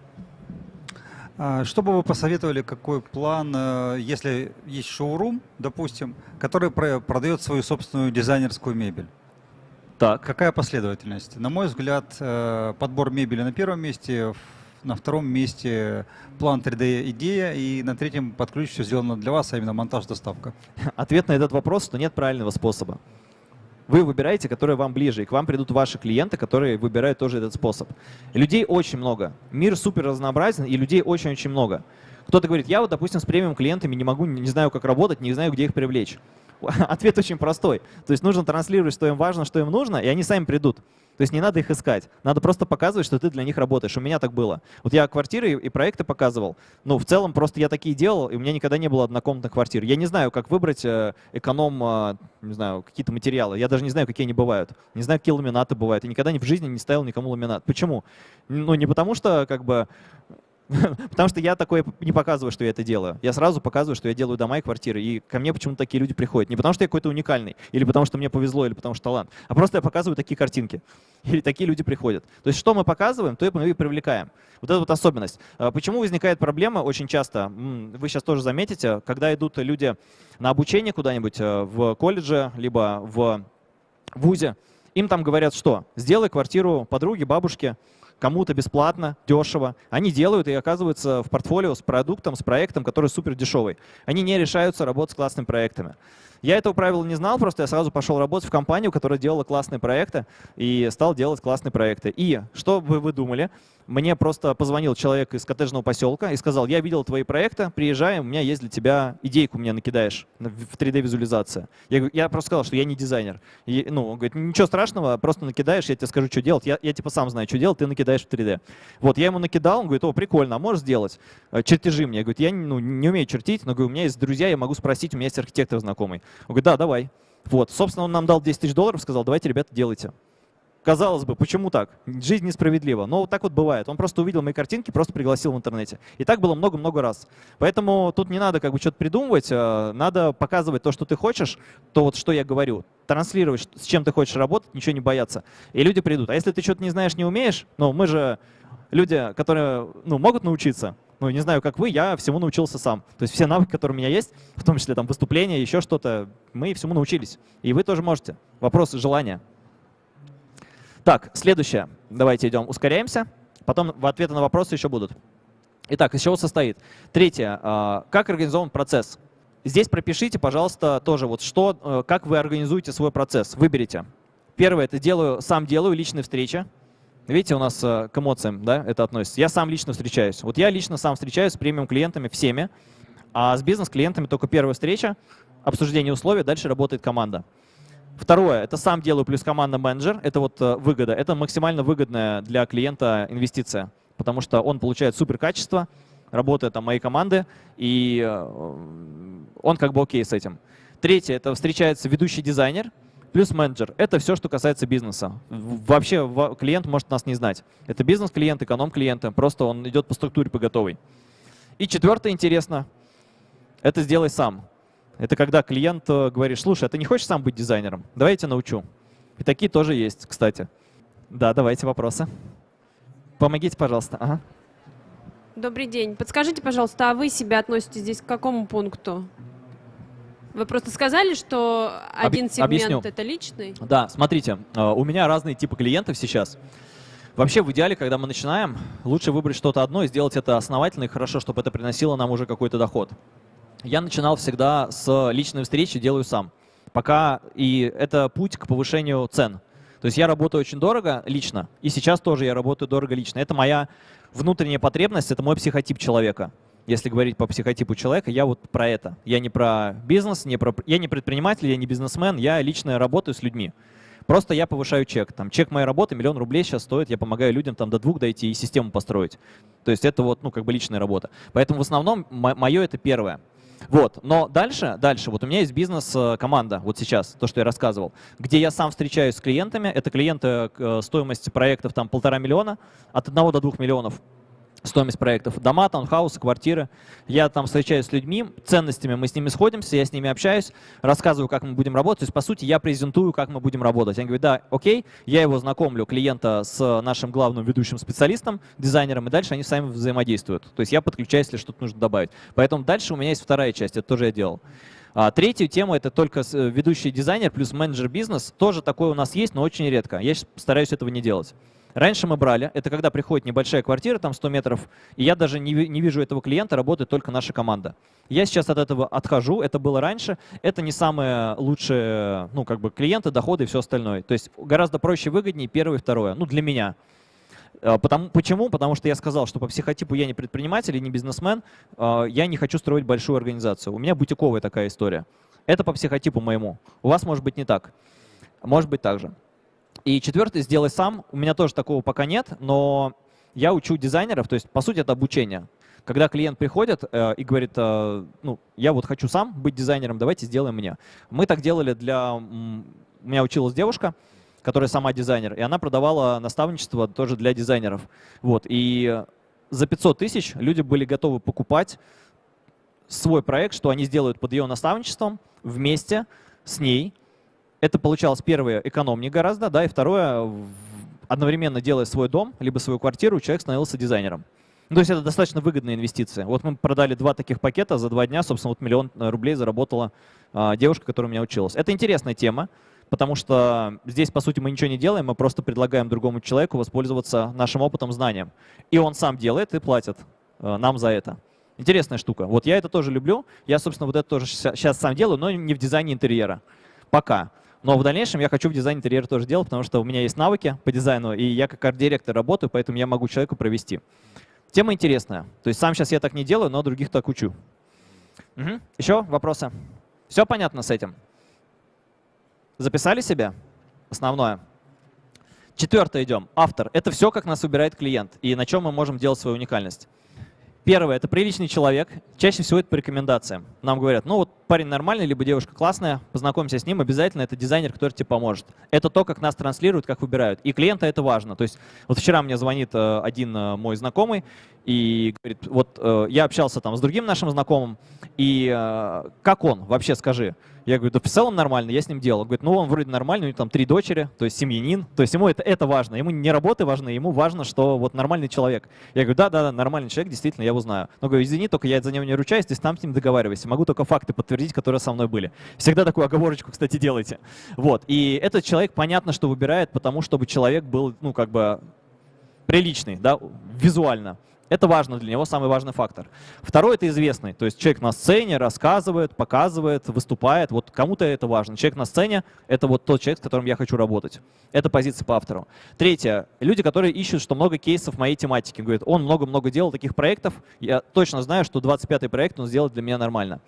А Что бы вы посоветовали, какой план, э, если есть шоурум, допустим, который про- продает свою собственную дизайнерскую мебель? Так. Какая последовательность? На мой взгляд, э, подбор мебели на первом месте, на втором месте план 3D-идея, и на третьем под ключ все сделано для вас, а именно монтаж-доставка. Ответ на этот вопрос, что нет правильного способа. Вы выбираете, который вам ближе, и к вам придут ваши клиенты, которые выбирают тоже этот способ. Людей очень много. Мир супер разнообразен, и людей очень-очень много. Кто-то говорит, я вот, допустим, с премиум клиентами не могу, не знаю, как работать, не знаю, где их привлечь. [laughs] Ответ очень простой. То есть нужно транслировать, что им важно, что им нужно, и они сами придут. То есть не надо их искать. Надо просто показывать, что ты для них работаешь. У меня так было. Вот я квартиры и проекты показывал. Ну, в целом, просто я такие делал, и у меня никогда не было однокомнатных квартир. Я не знаю, как выбрать э, эконом, э, не знаю, какие-то материалы. Я даже не знаю, какие они бывают. Не знаю, какие ламинаты бывают. Я никогда ни в жизни не ставил никому ламинат. Почему? Ну, не потому что, как бы, [laughs] Потому что я такое не показываю, что я это делаю. Я сразу показываю, что я делаю дома и квартиры. И ко мне почему-то такие люди приходят. Не потому что я какой-то уникальный, или потому что мне повезло, или потому что талант, а просто я показываю такие картинки. [laughs] Или такие люди приходят. То есть что мы показываем, то мы и привлекаем. Вот это вот особенность. А Почему возникает проблема очень часто, вы сейчас тоже заметите, когда идут люди на обучение куда-нибудь э, в колледже, либо в ВУЗе, Им там говорят, что сделай квартиру подруге, бабушке, кому-то бесплатно, дешево. Они делают и оказываются в портфолио с продуктом, с проектом, который супер дешевый. Они не решаются работать с классными проектами. Я этого правила не знал, просто я сразу пошел работать в компанию, которая делала классные проекты, и стал делать классные проекты. И что бы вы думали? Мне просто позвонил человек из коттеджного поселка и сказал, я видел твои проекты, приезжай, у меня есть для тебя идейку, мне накидаешь в 3D-визуализация. Я, я просто сказал, что я не дизайнер. И, ну, он говорит, ничего страшного, просто накидаешь, я тебе скажу, что делать. Я, я типа сам знаю, что делать, ты накидаешь в 3D. Вот, я ему накидал, он говорит, о, прикольно, а можешь сделать? Э, чертежи мне. Я говорю, я ну, не умею чертить, но говорю, у меня есть друзья, я могу спросить, у меня есть архитектор знакомый. Он говорит, да, давай. Вот, собственно, он нам дал 10 тысяч долларов, сказал, давайте, ребята, делайте. Казалось бы, почему так? Жизнь несправедлива. Но вот так вот бывает. Он просто увидел мои картинки, просто пригласил в интернете. И так было много-много раз. Поэтому тут не надо как бы что-то придумывать, а надо показывать то, что ты хочешь, то вот что я говорю. Транслировать, с чем ты хочешь работать, ничего не бояться. И люди придут. А если ты что-то не знаешь, не умеешь, ну мы же люди, которые ну, могут научиться, ну, не знаю, как вы, я всему научился сам. То есть все навыки, которые у меня есть, в том числе там выступления, еще что-то, мы всему научились. И вы тоже можете. Вопрос желания. Так, следующее. Давайте идем, ускоряемся. Потом в ответы на вопросы еще будут. Итак, из чего состоит? Третье. А, как организован процесс? Здесь пропишите, пожалуйста, тоже вот что, э, как вы организуете свой процесс. Выберите. Первое, это делаю, сам делаю личные встречи. Видите, у нас э, к эмоциям да, это относится. Я сам лично встречаюсь. Вот я лично сам встречаюсь с премиум-клиентами всеми, а с бизнес-клиентами только первая встреча, обсуждение условий, дальше работает команда. Второе, это сам делаю плюс команда менеджер, это вот э, выгода. Это максимально выгодная для клиента инвестиция, потому что он получает супер качество, работает там моей команды, и э, он как бы окей с этим. Третье, это встречается ведущий дизайнер, плюс менеджер. Это все, что касается бизнеса. Вообще клиент может нас не знать. Это бизнес-клиент, эконом-клиент, просто он идет по структуре по готовой. И четвертое интересно, это сделай сам. Это когда клиент э, говорит, слушай, а ты не хочешь сам быть дизайнером? Давай я тебя научу. И такие тоже есть, кстати. Да, давайте вопросы. Помогите, пожалуйста. Ага. Добрый день. Подскажите, пожалуйста, а вы себя относите здесь к какому пункту? Вы просто сказали, что один Об, сегмент объясню. это личный? Да, смотрите, э, у меня разные типы клиентов сейчас. Вообще, в идеале, когда мы начинаем, лучше выбрать что-то одно и сделать это основательно и хорошо, чтобы это приносило нам уже какой-то доход. Я начинал всегда с личной встречи, делаю сам. Пока и это путь к повышению цен. То есть я работаю очень дорого лично, и сейчас тоже я работаю дорого лично. Это моя внутренняя потребность, это мой психотип человека. Если говорить по психотипу человека, я вот про это. Я не про бизнес, не про, я не предприниматель, я не бизнесмен, я лично работаю с людьми. Просто я повышаю чек. Там, чек моей работы, миллион рублей сейчас стоит, я помогаю людям там, до двух дойти и систему построить. То есть это вот, ну, как бы личная работа. Поэтому в основном мое это первое. Вот. Но дальше, дальше, вот у меня есть бизнес-команда, вот сейчас, то, что я рассказывал, где я сам встречаюсь с клиентами. Это клиенты, э, стоимость проектов там полтора миллиона, от одного до двух миллионов стоимость проектов. Дома, таунхаусы, квартиры. Я там встречаюсь с людьми, ценностями мы с ними сходимся, я с ними общаюсь, рассказываю, как мы будем работать. То есть, по сути, я презентую, как мы будем работать. Я говорю, да, окей, я его знакомлю, клиента, с нашим главным ведущим специалистом, дизайнером, и дальше они сами взаимодействуют. То есть я подключаюсь, если что-то нужно добавить. Поэтому дальше у меня есть вторая часть, это тоже я делал. А, третью тему — это только э, ведущий дизайнер плюс менеджер бизнес. Тоже такое у нас есть, но очень редко. Я стараюсь этого не делать. Раньше мы брали, это когда приходит небольшая квартира, там 100 метров, и я даже не, не вижу этого клиента, работает только наша команда. Я сейчас от этого отхожу, это было раньше, это не самые лучшие ну, как бы клиенты, доходы и все остальное. То есть гораздо проще выгоднее первое и второе, ну для меня. А, потому, почему? Потому что я сказал, что по психотипу я не предприниматель и не бизнесмен, а, я не хочу строить большую организацию. У меня бутиковая такая история. Это по психотипу моему. У вас может быть не так. Может быть так же. И четвертый, сделай сам. У меня тоже такого пока нет, но я учу дизайнеров, то есть, по сути, это обучение. Когда клиент приходит э, и говорит, э, ну, я вот хочу сам быть дизайнером, давайте сделаем мне. Мы так делали для... У меня училась девушка, которая сама дизайнер, и она продавала наставничество тоже для дизайнеров. Вот, и за 500 тысяч люди были готовы покупать свой проект, что они сделают под ее наставничеством вместе с ней, это получалось первое экономнее гораздо, да, и второе, одновременно делая свой дом, либо свою квартиру, человек становился дизайнером. Ну, то есть это достаточно выгодная инвестиция. Вот мы продали два таких пакета за два дня, собственно, вот миллион рублей заработала а, девушка, которая у меня училась. Это интересная тема, потому что здесь, по сути, мы ничего не делаем, мы просто предлагаем другому человеку воспользоваться нашим опытом, знанием. И он сам делает и платит э, нам за это. Интересная штука. Вот я это тоже люблю. Я, собственно, вот это тоже сейчас сам делаю, но не в дизайне интерьера. Пока. Но в дальнейшем я хочу в дизайне интерьера тоже делать, потому что у меня есть навыки по дизайну, и я как арт-директор работаю, поэтому я могу человеку провести. Тема интересная. То есть сам сейчас я так не делаю, но других так учу. Угу. Еще вопросы? Все понятно с этим? Записали себе? Основное. Четвертое идем. Автор. Это все, как нас выбирает клиент и на чем мы можем делать свою уникальность. Первое — это приличный человек. Чаще всего это по рекомендациям. Нам говорят, ну вот парень нормальный, либо девушка классная, познакомься с ним, обязательно это дизайнер, который тебе поможет. Это то, как нас транслируют, как выбирают. И клиента это важно. То есть вот вчера мне звонит э, один э, мой знакомый и говорит, вот э, я общался там с другим нашим знакомым, и как он, вообще скажи? Я говорю, да в целом нормально, я с ним делал. Говорит, ну он вроде нормальный, у него там три дочери, то есть семьянин, то есть ему это, это важно. Ему не работы важны, ему важно, что вот нормальный человек. Я говорю, да-да-да, нормальный человек, действительно, я его знаю. Но говорю, извини, только я за него не ручаюсь, ты там с ним договаривайся. Могу только факты подтвердить, которые со мной были. Всегда такую оговорочку, кстати, делайте. Вот, и этот человек, понятно, что выбирает, потому чтобы человек был, ну, как бы приличный, да, визуально. Это важно для него, самый важный фактор. Второй — это известный. То есть человек на сцене рассказывает, показывает, выступает. Вот кому-то это важно. Человек на сцене — это вот тот человек, с которым я хочу работать. Это позиция по автору. Третье. Люди, которые ищут, что много кейсов моей тематики. Говорят, он много-много делал таких проектов. Я точно знаю, что 25-й проект он сделает для меня нормально.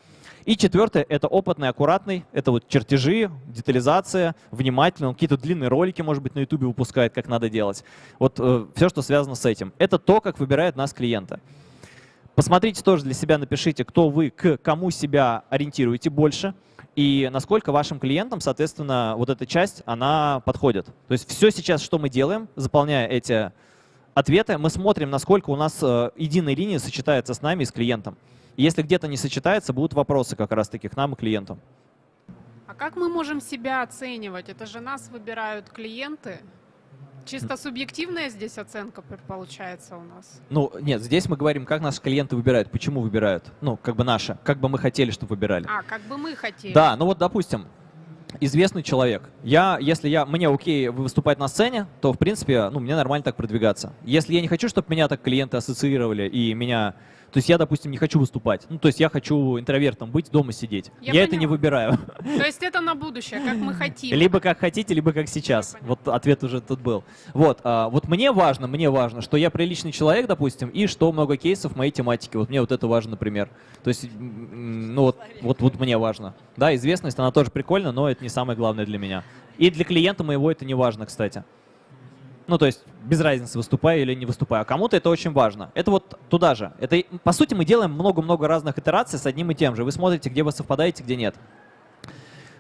И четвертое — это опытный, аккуратный. Это вот чертежи, детализация, внимательно. Он какие-то длинные ролики, может быть, на YouTube выпускает, как надо делать. Вот э, все, что связано с этим. Это то, как выбирает нас клиента. Посмотрите тоже для себя, напишите, кто вы, к кому себя ориентируете больше и насколько вашим клиентам, соответственно, вот эта часть, она подходит. То есть все сейчас, что мы делаем, заполняя эти ответы, мы смотрим, насколько у нас э, единая линия сочетается с нами и с клиентом. Если где-то не сочетается, будут вопросы как раз-таки к нам и клиентам. А как мы можем себя оценивать? Это же нас выбирают клиенты. Чисто субъективная здесь оценка получается у нас? Ну, нет, здесь мы говорим, как наши клиенты выбирают, почему выбирают. Ну, как бы наши, как бы мы хотели, чтобы выбирали. А, как бы мы хотели. Да, ну вот, допустим, известный человек. Я, если я, мне окей выступать на сцене, то, в принципе, ну, мне нормально так продвигаться. Если я не хочу, чтобы меня так клиенты ассоциировали и меня то есть я, допустим, не хочу выступать. Ну, то есть я хочу интровертом быть, дома сидеть. Я, я это не выбираю. То есть это на будущее, как мы хотим. Либо как хотите, либо как сейчас. Вот ответ уже тут был. Вот, а, вот мне важно, мне важно, что я приличный человек, допустим, и что много кейсов в моей тематике. Вот мне вот это важно, например. То есть, ну вот, вот, вот мне важно. Да, известность, она тоже прикольна, но это не самое главное для меня. И для клиента моего это не важно, кстати. Ну, то есть без разницы, выступаю или не выступаю. А кому-то это очень важно. Это вот туда же. Это, по сути, мы делаем много-много разных итераций с одним и тем же. Вы смотрите, где вы совпадаете, где нет.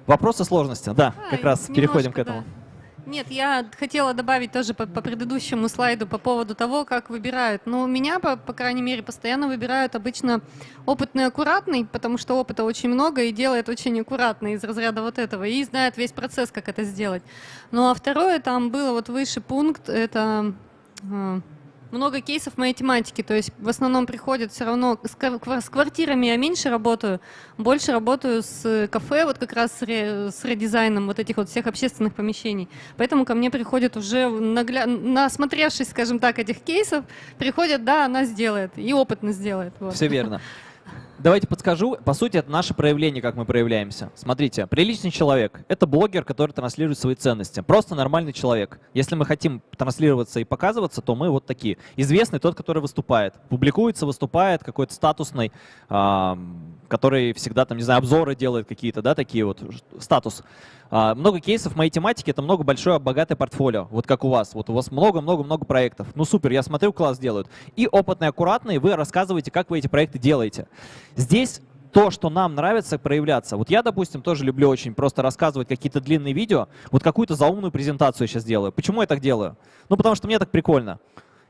Вопросы сложности. Да, а, как раз переходим к этому. Да. Нет, я хотела добавить тоже по, по предыдущему слайду по поводу того, как выбирают. Но меня, по, по крайней мере, постоянно выбирают обычно опытный аккуратный, потому что опыта очень много и делает очень аккуратно из разряда вот этого, и знает весь процесс, как это сделать. Ну а второе, там было вот выше пункт, это а, много кейсов моей тематики, то есть в основном приходят все равно с, квартирами я меньше работаю, больше работаю с кафе, вот как раз с, с редизайном вот этих вот всех общественных помещений. Поэтому ко мне приходят уже, нагля... насмотревшись, скажем так, этих кейсов, приходят, да, она сделает, и опытно сделает. Вот. Все верно. Давайте подскажу. По сути, это наше проявление, как мы проявляемся. Смотрите, приличный человек — это блогер, который транслирует свои ценности. Просто нормальный человек. Если мы хотим транслироваться и показываться, то мы вот такие. Известный тот, который выступает. Публикуется, выступает, какой-то статусный, который всегда, там, не знаю, обзоры делает какие-то, да, такие вот, статус. А, много кейсов моей тематике, это много большое, богатое портфолио, вот как у вас. Вот у вас много-много-много проектов. Ну супер, я смотрю, класс делают. И опытные, аккуратные, вы рассказываете, как вы эти проекты делаете. Здесь то, что нам нравится проявляться. Вот я, допустим, тоже люблю очень просто рассказывать какие-то длинные видео. Вот какую-то заумную презентацию я сейчас делаю. Почему я так делаю? Ну, потому что мне так прикольно.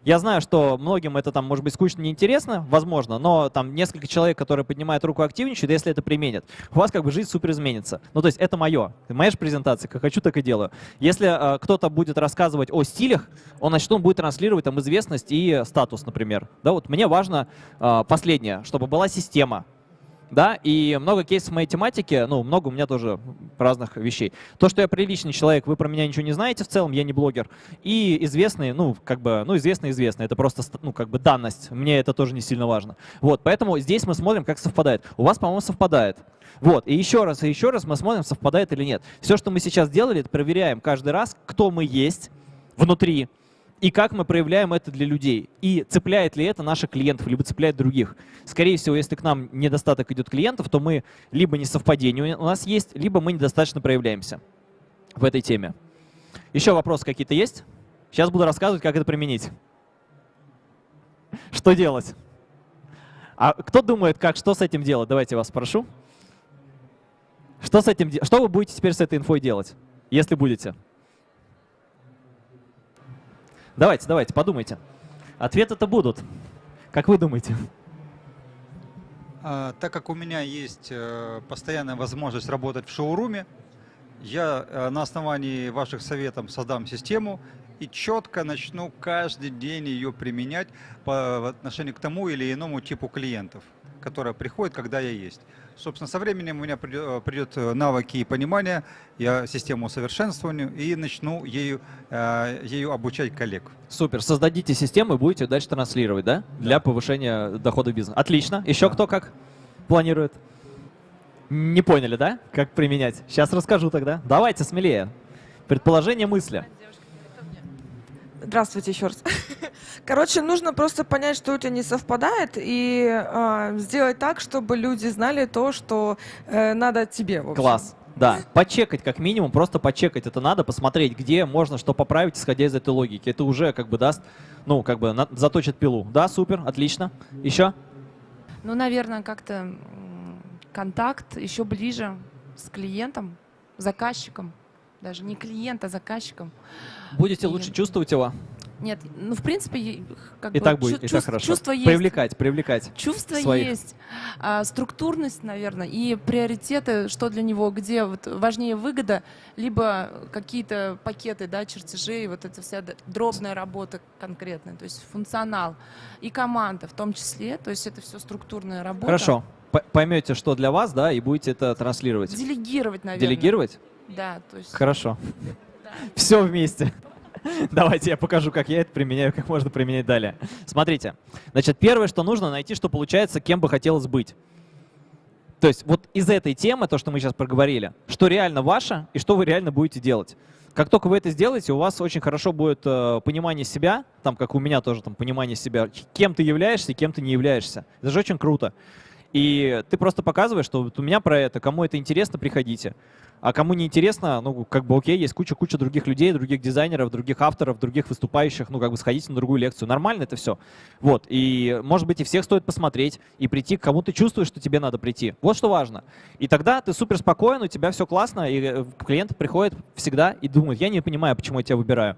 Я знаю, что многим это там может быть скучно, неинтересно, возможно, но там несколько человек, которые поднимают руку, активничают, если это применят, у вас как бы жизнь супер изменится. Ну, то есть это мое. Моя же презентация, как хочу, так и делаю. Если э, кто-то будет рассказывать о стилях, он, значит, он будет транслировать там известность и статус, например. Да, вот мне важно э, последнее, чтобы была система, да, и много кейсов моей тематике, ну, много у меня тоже разных вещей. То, что я приличный человек, вы про меня ничего не знаете в целом, я не блогер, и известный, ну, как бы, ну, известный-известный, это просто, ну, как бы данность, мне это тоже не сильно важно. Вот, поэтому здесь мы смотрим, как совпадает. У вас, по-моему, совпадает. Вот, и еще раз, и еще раз мы смотрим, совпадает или нет. Все, что мы сейчас делали, это проверяем каждый раз, кто мы есть внутри, и как мы проявляем это для людей. И цепляет ли это наших клиентов, либо цепляет других. Скорее всего, если к нам недостаток идет клиентов, то мы либо несовпадение у нас есть, либо мы недостаточно проявляемся в этой теме. Еще вопросы какие-то есть? Сейчас буду рассказывать, как это применить. Что делать? А кто думает, как, что с этим делать? Давайте я вас спрошу. Что, с этим, что вы будете теперь с этой инфой делать, если будете? Давайте, давайте, подумайте. Ответы-то будут. Как вы думаете? А, так как у меня есть э, постоянная возможность работать в шоуруме, я э, на основании ваших советов создам систему и четко начну каждый день ее применять по отношению к тому или иному типу клиентов, которые приходят, когда я есть. Собственно, со временем у меня придет э, навыки и понимание, я систему усовершенствую и начну ею, э, ею обучать коллег. Супер. Создадите систему и будете дальше транслировать, да? Для повышения дохода бизнеса. Отлично. Еще да. кто как планирует? Не поняли, да? Как применять? Сейчас расскажу тогда. Давайте смелее. Предположение мысли. Здравствуйте еще раз. Короче, нужно просто понять, что у тебя не совпадает, и э, сделать так, чтобы люди знали то, что э, надо тебе. В общем. Класс. Да, почекать как минимум, просто почекать это надо, посмотреть, где можно что поправить, исходя из этой логики. Это уже как бы даст, ну, как бы на, заточит пилу. Да, супер, отлично. Еще? Ну, наверное, как-то контакт еще ближе с клиентом, заказчиком. Даже не клиент, а заказчиком. Будете и... лучше чувствовать его? Нет, ну, в принципе, как и бы, так будет, чувств, и так хорошо. Чувство есть. Привлекать, привлекать Чувство своих. есть, а, структурность, наверное, и приоритеты, что для него, где вот важнее выгода, либо какие-то пакеты, да, чертежей, вот эта вся дробная работа конкретная, то есть функционал и команда в том числе, то есть это все структурная работа. Хорошо, поймете, что для вас, да, и будете это транслировать. Делегировать, наверное. Делегировать? Да, то есть. Хорошо. Да. Все вместе. [laughs] Давайте я покажу, как я это применяю, как можно применять далее. Смотрите. Значит, первое, что нужно, найти, что получается, кем бы хотелось быть. То есть вот из этой темы, то, что мы сейчас проговорили, что реально ваше и что вы реально будете делать. Как только вы это сделаете, у вас очень хорошо будет э, понимание себя, там, как у меня тоже там понимание себя, кем ты являешься и кем ты не являешься. Это же очень круто. И ты просто показываешь, что вот у меня про это, кому это интересно, приходите. А кому не интересно, ну, как бы окей, есть куча-куча других людей, других дизайнеров, других авторов, других выступающих, ну, как бы сходите на другую лекцию. Нормально это все. Вот, и, может быть, и всех стоит посмотреть и прийти, к кому ты чувствуешь, что тебе надо прийти. Вот что важно. И тогда ты супер спокоен, у тебя все классно, и э, клиент приходит всегда и думает, я не понимаю, почему я тебя выбираю.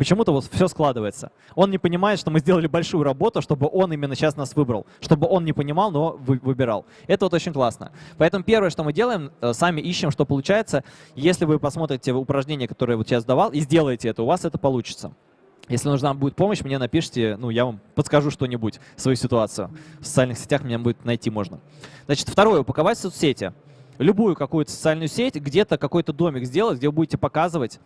Почему-то вот все складывается. Он не понимает, что мы сделали большую работу, чтобы он именно сейчас нас выбрал. Чтобы он не понимал, но вы, выбирал. Это вот очень классно. Поэтому первое, что мы делаем, э, сами ищем, что получается. Если вы посмотрите упражнение, которое вот сейчас давал, и сделаете это, у вас это получится. Если нужна будет помощь, мне напишите, ну, я вам подскажу что-нибудь, свою ситуацию. В социальных сетях меня будет найти можно. Значит, второе, упаковать соцсети. Любую какую-то социальную сеть, где-то какой-то домик сделать, где вы будете показывать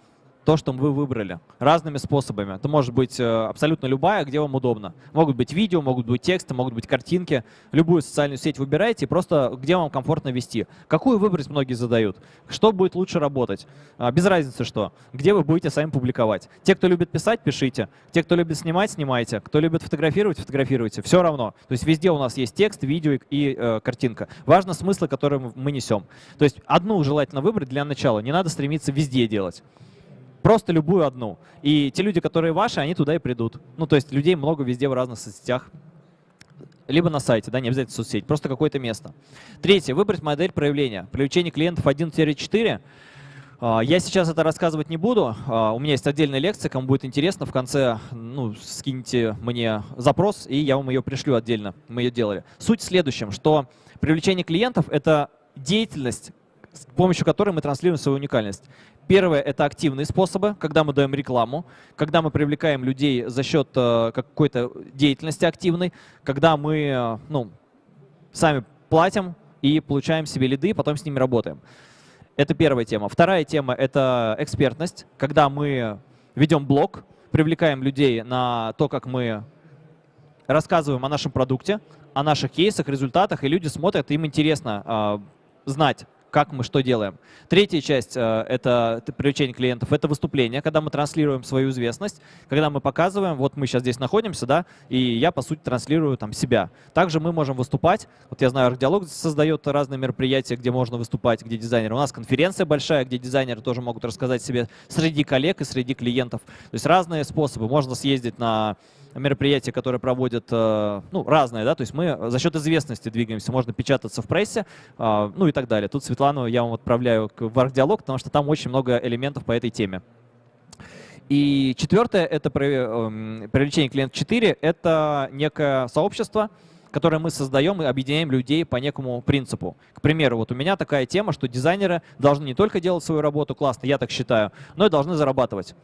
то, что вы выбрали, разными способами. Это может быть э, абсолютно любая, где вам удобно. Могут быть видео, могут быть тексты, могут быть картинки. Любую социальную сеть выбирайте, просто где вам комфортно вести. Какую выбрать, многие задают. Что будет лучше работать? А, без разницы что. Где вы будете сами публиковать. Те, кто любит писать, пишите. Те, кто любит снимать, снимайте. Кто любит фотографировать, фотографируйте. Все равно. То есть везде у нас есть текст, видео и, и э, картинка. Важно смыслы, которые мы несем. То есть одну желательно выбрать для начала. Не надо стремиться везде делать. Просто любую одну. И те люди, которые ваши, они туда и придут. Ну, то есть людей много везде в разных соцсетях. Либо на сайте, да, не обязательно соцсеть, просто какое-то место. Третье. Выбрать модель проявления. Привлечение клиентов 1-4. А, я сейчас это рассказывать не буду. А, у меня есть отдельная лекция, кому будет интересно. В конце ну, скиньте мне запрос, и я вам ее пришлю отдельно. Мы ее делали. Суть в следующем, что привлечение клиентов — это деятельность, с помощью которой мы транслируем свою уникальность. Первое — это активные способы, когда мы даем рекламу, когда мы привлекаем людей за счет э, какой-то деятельности активной, когда мы э, ну, сами платим и получаем себе лиды, потом с ними работаем. Это первая тема. Вторая тема — это экспертность, когда мы ведем блог, привлекаем людей на то, как мы рассказываем о нашем продукте, о наших кейсах, результатах, и люди смотрят, им интересно э, знать, как мы что делаем. Третья часть э, это привлечение клиентов, это выступление, когда мы транслируем свою известность, когда мы показываем, вот мы сейчас здесь находимся, да, и я, по сути, транслирую там себя. Также мы можем выступать, вот я знаю, Архдиалог создает разные мероприятия, где можно выступать, где дизайнеры. У нас конференция большая, где дизайнеры тоже могут рассказать себе среди коллег и среди клиентов. То есть разные способы. Можно съездить на мероприятия, которые проводят, э, ну, разные, да, то есть мы за счет известности двигаемся, можно печататься в прессе, э, ну и так далее. Тут Светлану я вам отправляю в архдиалог, потому что там очень много элементов по этой теме. И четвертое — это эм, привлечение клиентов 4, это некое сообщество, которое мы создаем и объединяем людей по некому принципу. К примеру, вот у меня такая тема, что дизайнеры должны не только делать свою работу классно, я так считаю, но и должны зарабатывать.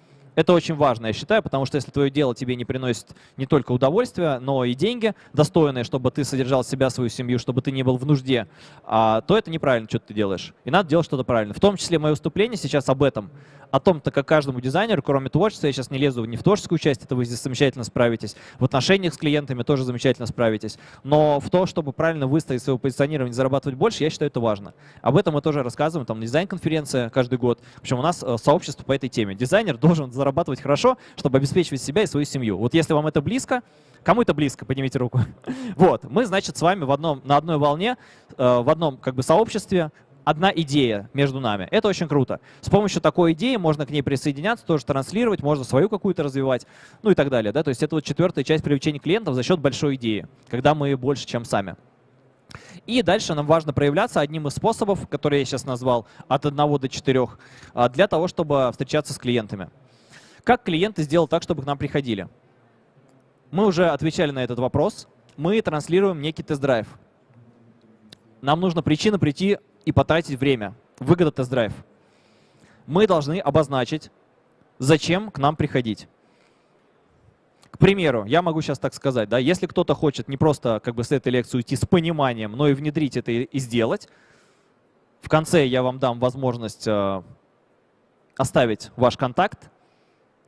Это очень важно, я считаю, потому что если твое дело тебе не приносит не только удовольствие, но и деньги достойные, чтобы ты содержал себя, свою семью, чтобы ты не был в нужде, а, то это неправильно, что ты делаешь. И надо делать что-то правильно. В том числе мое выступление сейчас об этом о том, так как каждому дизайнеру, кроме творчества, я сейчас не лезу не в творческую часть, это вы здесь замечательно справитесь, в отношениях с клиентами тоже замечательно справитесь, но в то, чтобы правильно выставить свое позиционирование, зарабатывать больше, я считаю, это важно. Об этом мы тоже рассказываем, там дизайн-конференция каждый год. В общем, у нас э, сообщество по этой теме. Дизайнер [laughs] должен зарабатывать хорошо, чтобы обеспечивать себя и свою семью. Вот если вам это близко, Кому это близко? Поднимите руку. [laughs] Вот, мы, значит, с вами в одном, на одной волне, э, в одном как бы сообществе, одна идея между нами. Это очень круто. С помощью такой идеи можно к ней присоединяться, тоже транслировать, можно свою какую-то развивать, ну и так далее. Да? То есть это вот четвертая часть привлечения клиентов за счет большой идеи, когда мы больше, чем сами. И дальше нам важно проявляться одним из способов, которые я сейчас назвал, от одного до четырех, а, для того, чтобы встречаться с клиентами. Как клиенты сделать так, чтобы к нам приходили? Мы уже отвечали на этот вопрос. Мы транслируем некий тест-драйв. Нам нужна причина прийти и потратить время. Выгода тест-драйв. Мы должны обозначить, зачем к нам приходить. К примеру, я могу сейчас так сказать, да, если кто-то хочет не просто как бы с этой лекции уйти с пониманием, но и внедрить это и, сделать, в конце я вам дам возможность э, оставить ваш контакт,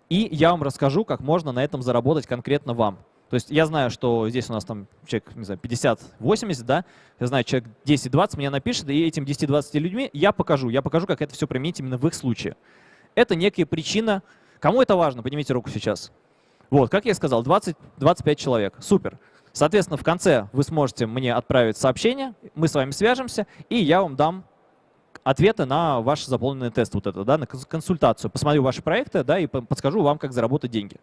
и я вам расскажу, как можно на этом заработать конкретно вам. То есть я знаю, что здесь у нас там человек, не знаю, 50-80, да, я знаю, человек 10-20 мне напишет, и этим 10-20 людьми я покажу, я покажу, как это все применить именно в их случае. Это некая причина. Кому это важно? Поднимите руку сейчас. Вот, как я сказал, 20-25 человек. Супер. Соответственно, в конце вы сможете мне отправить сообщение, мы с вами свяжемся, и я вам дам ответы на ваш заполненный тест, вот это, да, на консультацию. Посмотрю ваши проекты да, и подскажу вам, как заработать деньги.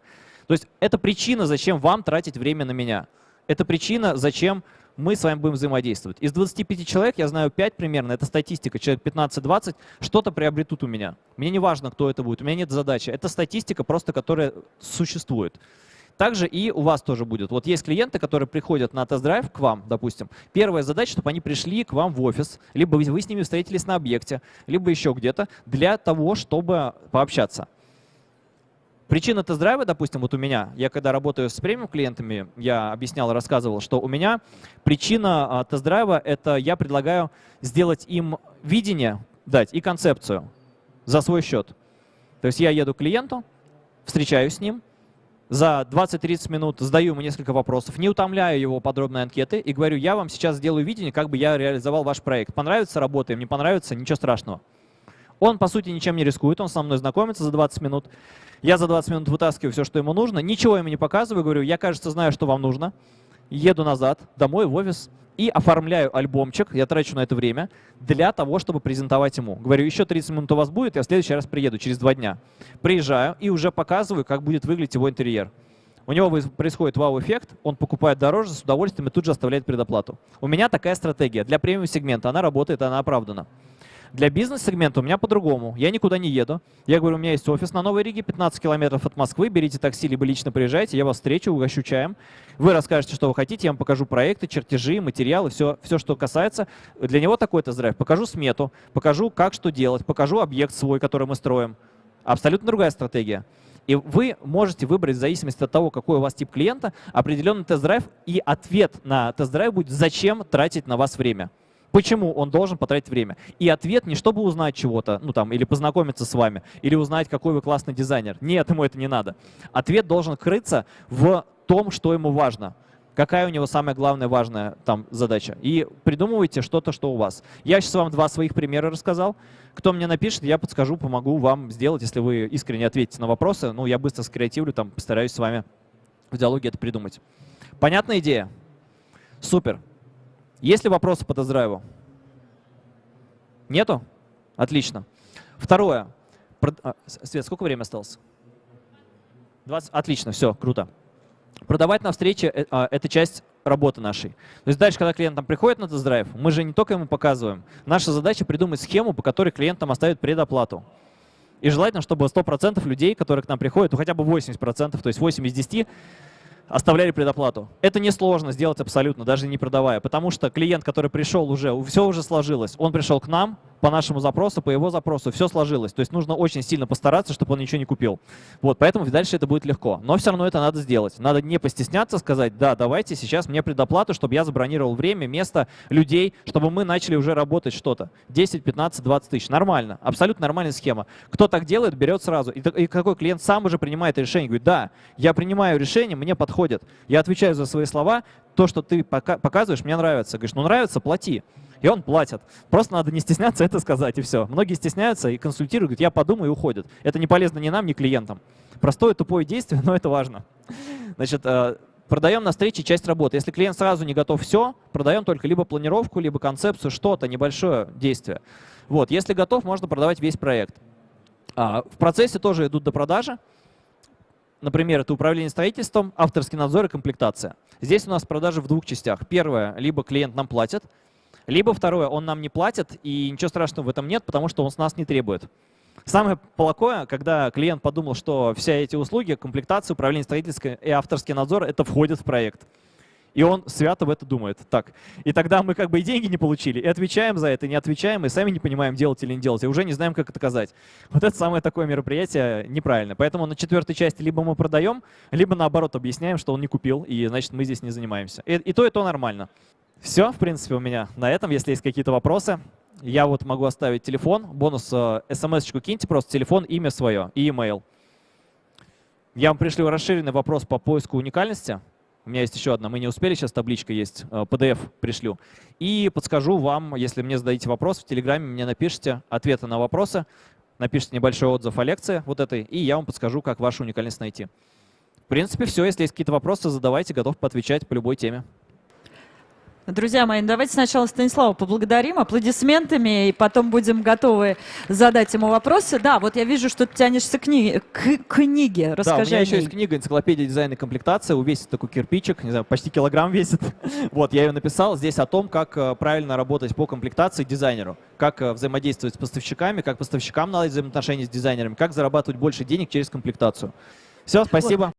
То есть это причина, зачем вам тратить время на меня. Это причина, зачем мы с вами будем взаимодействовать. Из 25 человек, я знаю 5 примерно, это статистика, человек 15-20, что-то приобретут у меня. Мне не важно, кто это будет, у меня нет задачи. Это статистика просто, которая существует. Также и у вас тоже будет. Вот есть клиенты, которые приходят на тест-драйв к вам, допустим. Первая задача, чтобы они пришли к вам в офис, либо вы с ними встретились на объекте, либо еще где-то, для того, чтобы пообщаться. Причина тест-драйва, допустим, вот у меня, я когда работаю с премиум клиентами, я объяснял, рассказывал, что у меня причина а, тест-драйва — это я предлагаю сделать им видение, дать и концепцию за свой счет. То есть я еду к клиенту, встречаюсь с ним, за 20-30 минут задаю ему несколько вопросов, не утомляю его подробной анкеты и говорю, я вам сейчас сделаю видение, как бы я реализовал ваш проект. Понравится, работаем, не понравится, ничего страшного. Он, по сути, ничем не рискует, он со мной знакомится за 20 минут. Я за 20 минут вытаскиваю все, что ему нужно, ничего ему не показываю, говорю, я, кажется, знаю, что вам нужно. Еду назад, домой, в офис и оформляю альбомчик, я трачу на это время, для того, чтобы презентовать ему. Говорю, еще 30 минут у вас будет, я в следующий раз приеду, через два дня. Приезжаю и уже показываю, как будет выглядеть его интерьер. У него происходит вау-эффект, он покупает дороже с удовольствием и тут же оставляет предоплату. У меня такая стратегия. Для премиум-сегмента она работает, она оправдана. Для бизнес-сегмента у меня по-другому. Я никуда не еду. Я говорю, у меня есть офис на Новой Риге, 15 километров от Москвы. Берите такси, либо лично приезжайте, я вас встречу, угощу чаем. Вы расскажете, что вы хотите, я вам покажу проекты, чертежи, материалы, все, все что касается. Для него такой тест-драйв. Покажу смету, покажу, как что делать, покажу объект свой, который мы строим. Абсолютно другая стратегия. И вы можете выбрать в зависимости от того, какой у вас тип клиента, определенный тест-драйв, и ответ на тест-драйв будет, зачем тратить на вас время. Почему он должен потратить время? И ответ не чтобы узнать чего-то, ну там, или познакомиться с вами, или узнать, какой вы классный дизайнер. Нет, ему это не надо. Ответ должен крыться в том, что ему важно. Какая у него самая главная важная там задача. И придумывайте что-то, что у вас. Я сейчас вам два своих примера рассказал. Кто мне напишет, я подскажу, помогу вам сделать, если вы искренне ответите на вопросы. Ну, я быстро скреативлю, там, постараюсь с вами в диалоге это придумать. Понятная идея? Супер. Есть ли вопросы по тест-драйву? Нету? Отлично. Второе. А, Свет, сколько времени осталось? 20? Отлично, все, круто. Продавать на встрече э, а, — это часть работы нашей. То есть дальше, когда клиент там приходит на тест-драйв, мы же не только ему показываем. Наша задача придумать схему, по которой клиент нам оставит предоплату. И желательно, чтобы 100% людей, которые к нам приходят, ну хотя бы 80%, то есть 8 из 10, оставляли предоплату. Это несложно сделать абсолютно, даже не продавая, потому что клиент, который пришел уже, все уже сложилось. Он пришел к нам по нашему запросу, по его запросу, все сложилось. То есть нужно очень сильно постараться, чтобы он ничего не купил. Вот, поэтому дальше это будет легко. Но все равно это надо сделать. Надо не постесняться сказать, да, давайте сейчас мне предоплату, чтобы я забронировал время, место, людей, чтобы мы начали уже работать что-то. 10, 15, 20 тысяч. Нормально. Абсолютно нормальная схема. Кто так делает, берет сразу. И, и какой клиент сам уже принимает решение. Говорит, да, я принимаю решение, мне подходит. Я отвечаю за свои слова. То, что ты пока- показываешь, мне нравится. Говоришь, ну нравится, плати. И он платит. Просто надо не стесняться это сказать, и все. Многие стесняются и консультируют, говорят, я подумаю и уходят. Это не полезно ни нам, ни клиентам. Простое, тупое действие, [laughs] но это важно. Значит, э, продаем на встрече часть работы. Если клиент сразу не готов все, продаем только либо планировку, либо концепцию, что-то, небольшое действие. Вот, если готов, можно продавать весь проект. А, в процессе тоже идут до продажи. Например, это управление строительством, авторский надзор и комплектация. Здесь у нас продажи в двух частях. Первое, либо клиент нам платит, либо второе, он нам не платит, и ничего страшного в этом нет, потому что он с нас не требует. Самое плохое, когда клиент подумал, что все эти услуги, комплектация, управление строительством и авторский надзор, это входит в проект. И он свято в это думает. Так. И тогда мы как бы и деньги не получили, и отвечаем за это, и не отвечаем, и сами не понимаем, делать или не делать, и уже не знаем, как это доказать. Вот это самое такое мероприятие неправильно. Поэтому на четвертой части либо мы продаем, либо наоборот объясняем, что он не купил, и значит мы здесь не занимаемся. И, и то, и то нормально. Все, в принципе, у меня на этом. Если есть какие-то вопросы, я вот могу оставить телефон, бонус, э, смс-очку киньте, просто телефон, имя свое и email. Я вам пришлю расширенный вопрос по поиску уникальности. У меня есть еще одна, мы не успели, сейчас табличка есть, э, PDF пришлю. И подскажу вам, если мне зададите вопрос, в Телеграме мне напишите ответы на вопросы, напишите небольшой отзыв о лекции вот этой, и я вам подскажу, как вашу уникальность найти. В принципе, все. Если есть какие-то вопросы, задавайте, готов поотвечать по любой теме. Друзья мои, ну давайте сначала Станислава поблагодарим аплодисментами, и потом будем готовы задать ему вопросы. Да, вот я вижу, что ты тянешься к, кни- к книге. да, у Расскажи меня о еще есть книга «Энциклопедия дизайна и комплектация». Увесит такой кирпичик, не знаю, почти килограмм весит. [laughs] Вот, я ее написал. Здесь о том, как э, правильно работать по комплектации дизайнеру, как э, взаимодействовать с поставщиками, как поставщикам наладить взаимоотношения с дизайнерами, как зарабатывать больше денег через комплектацию. Все, спасибо.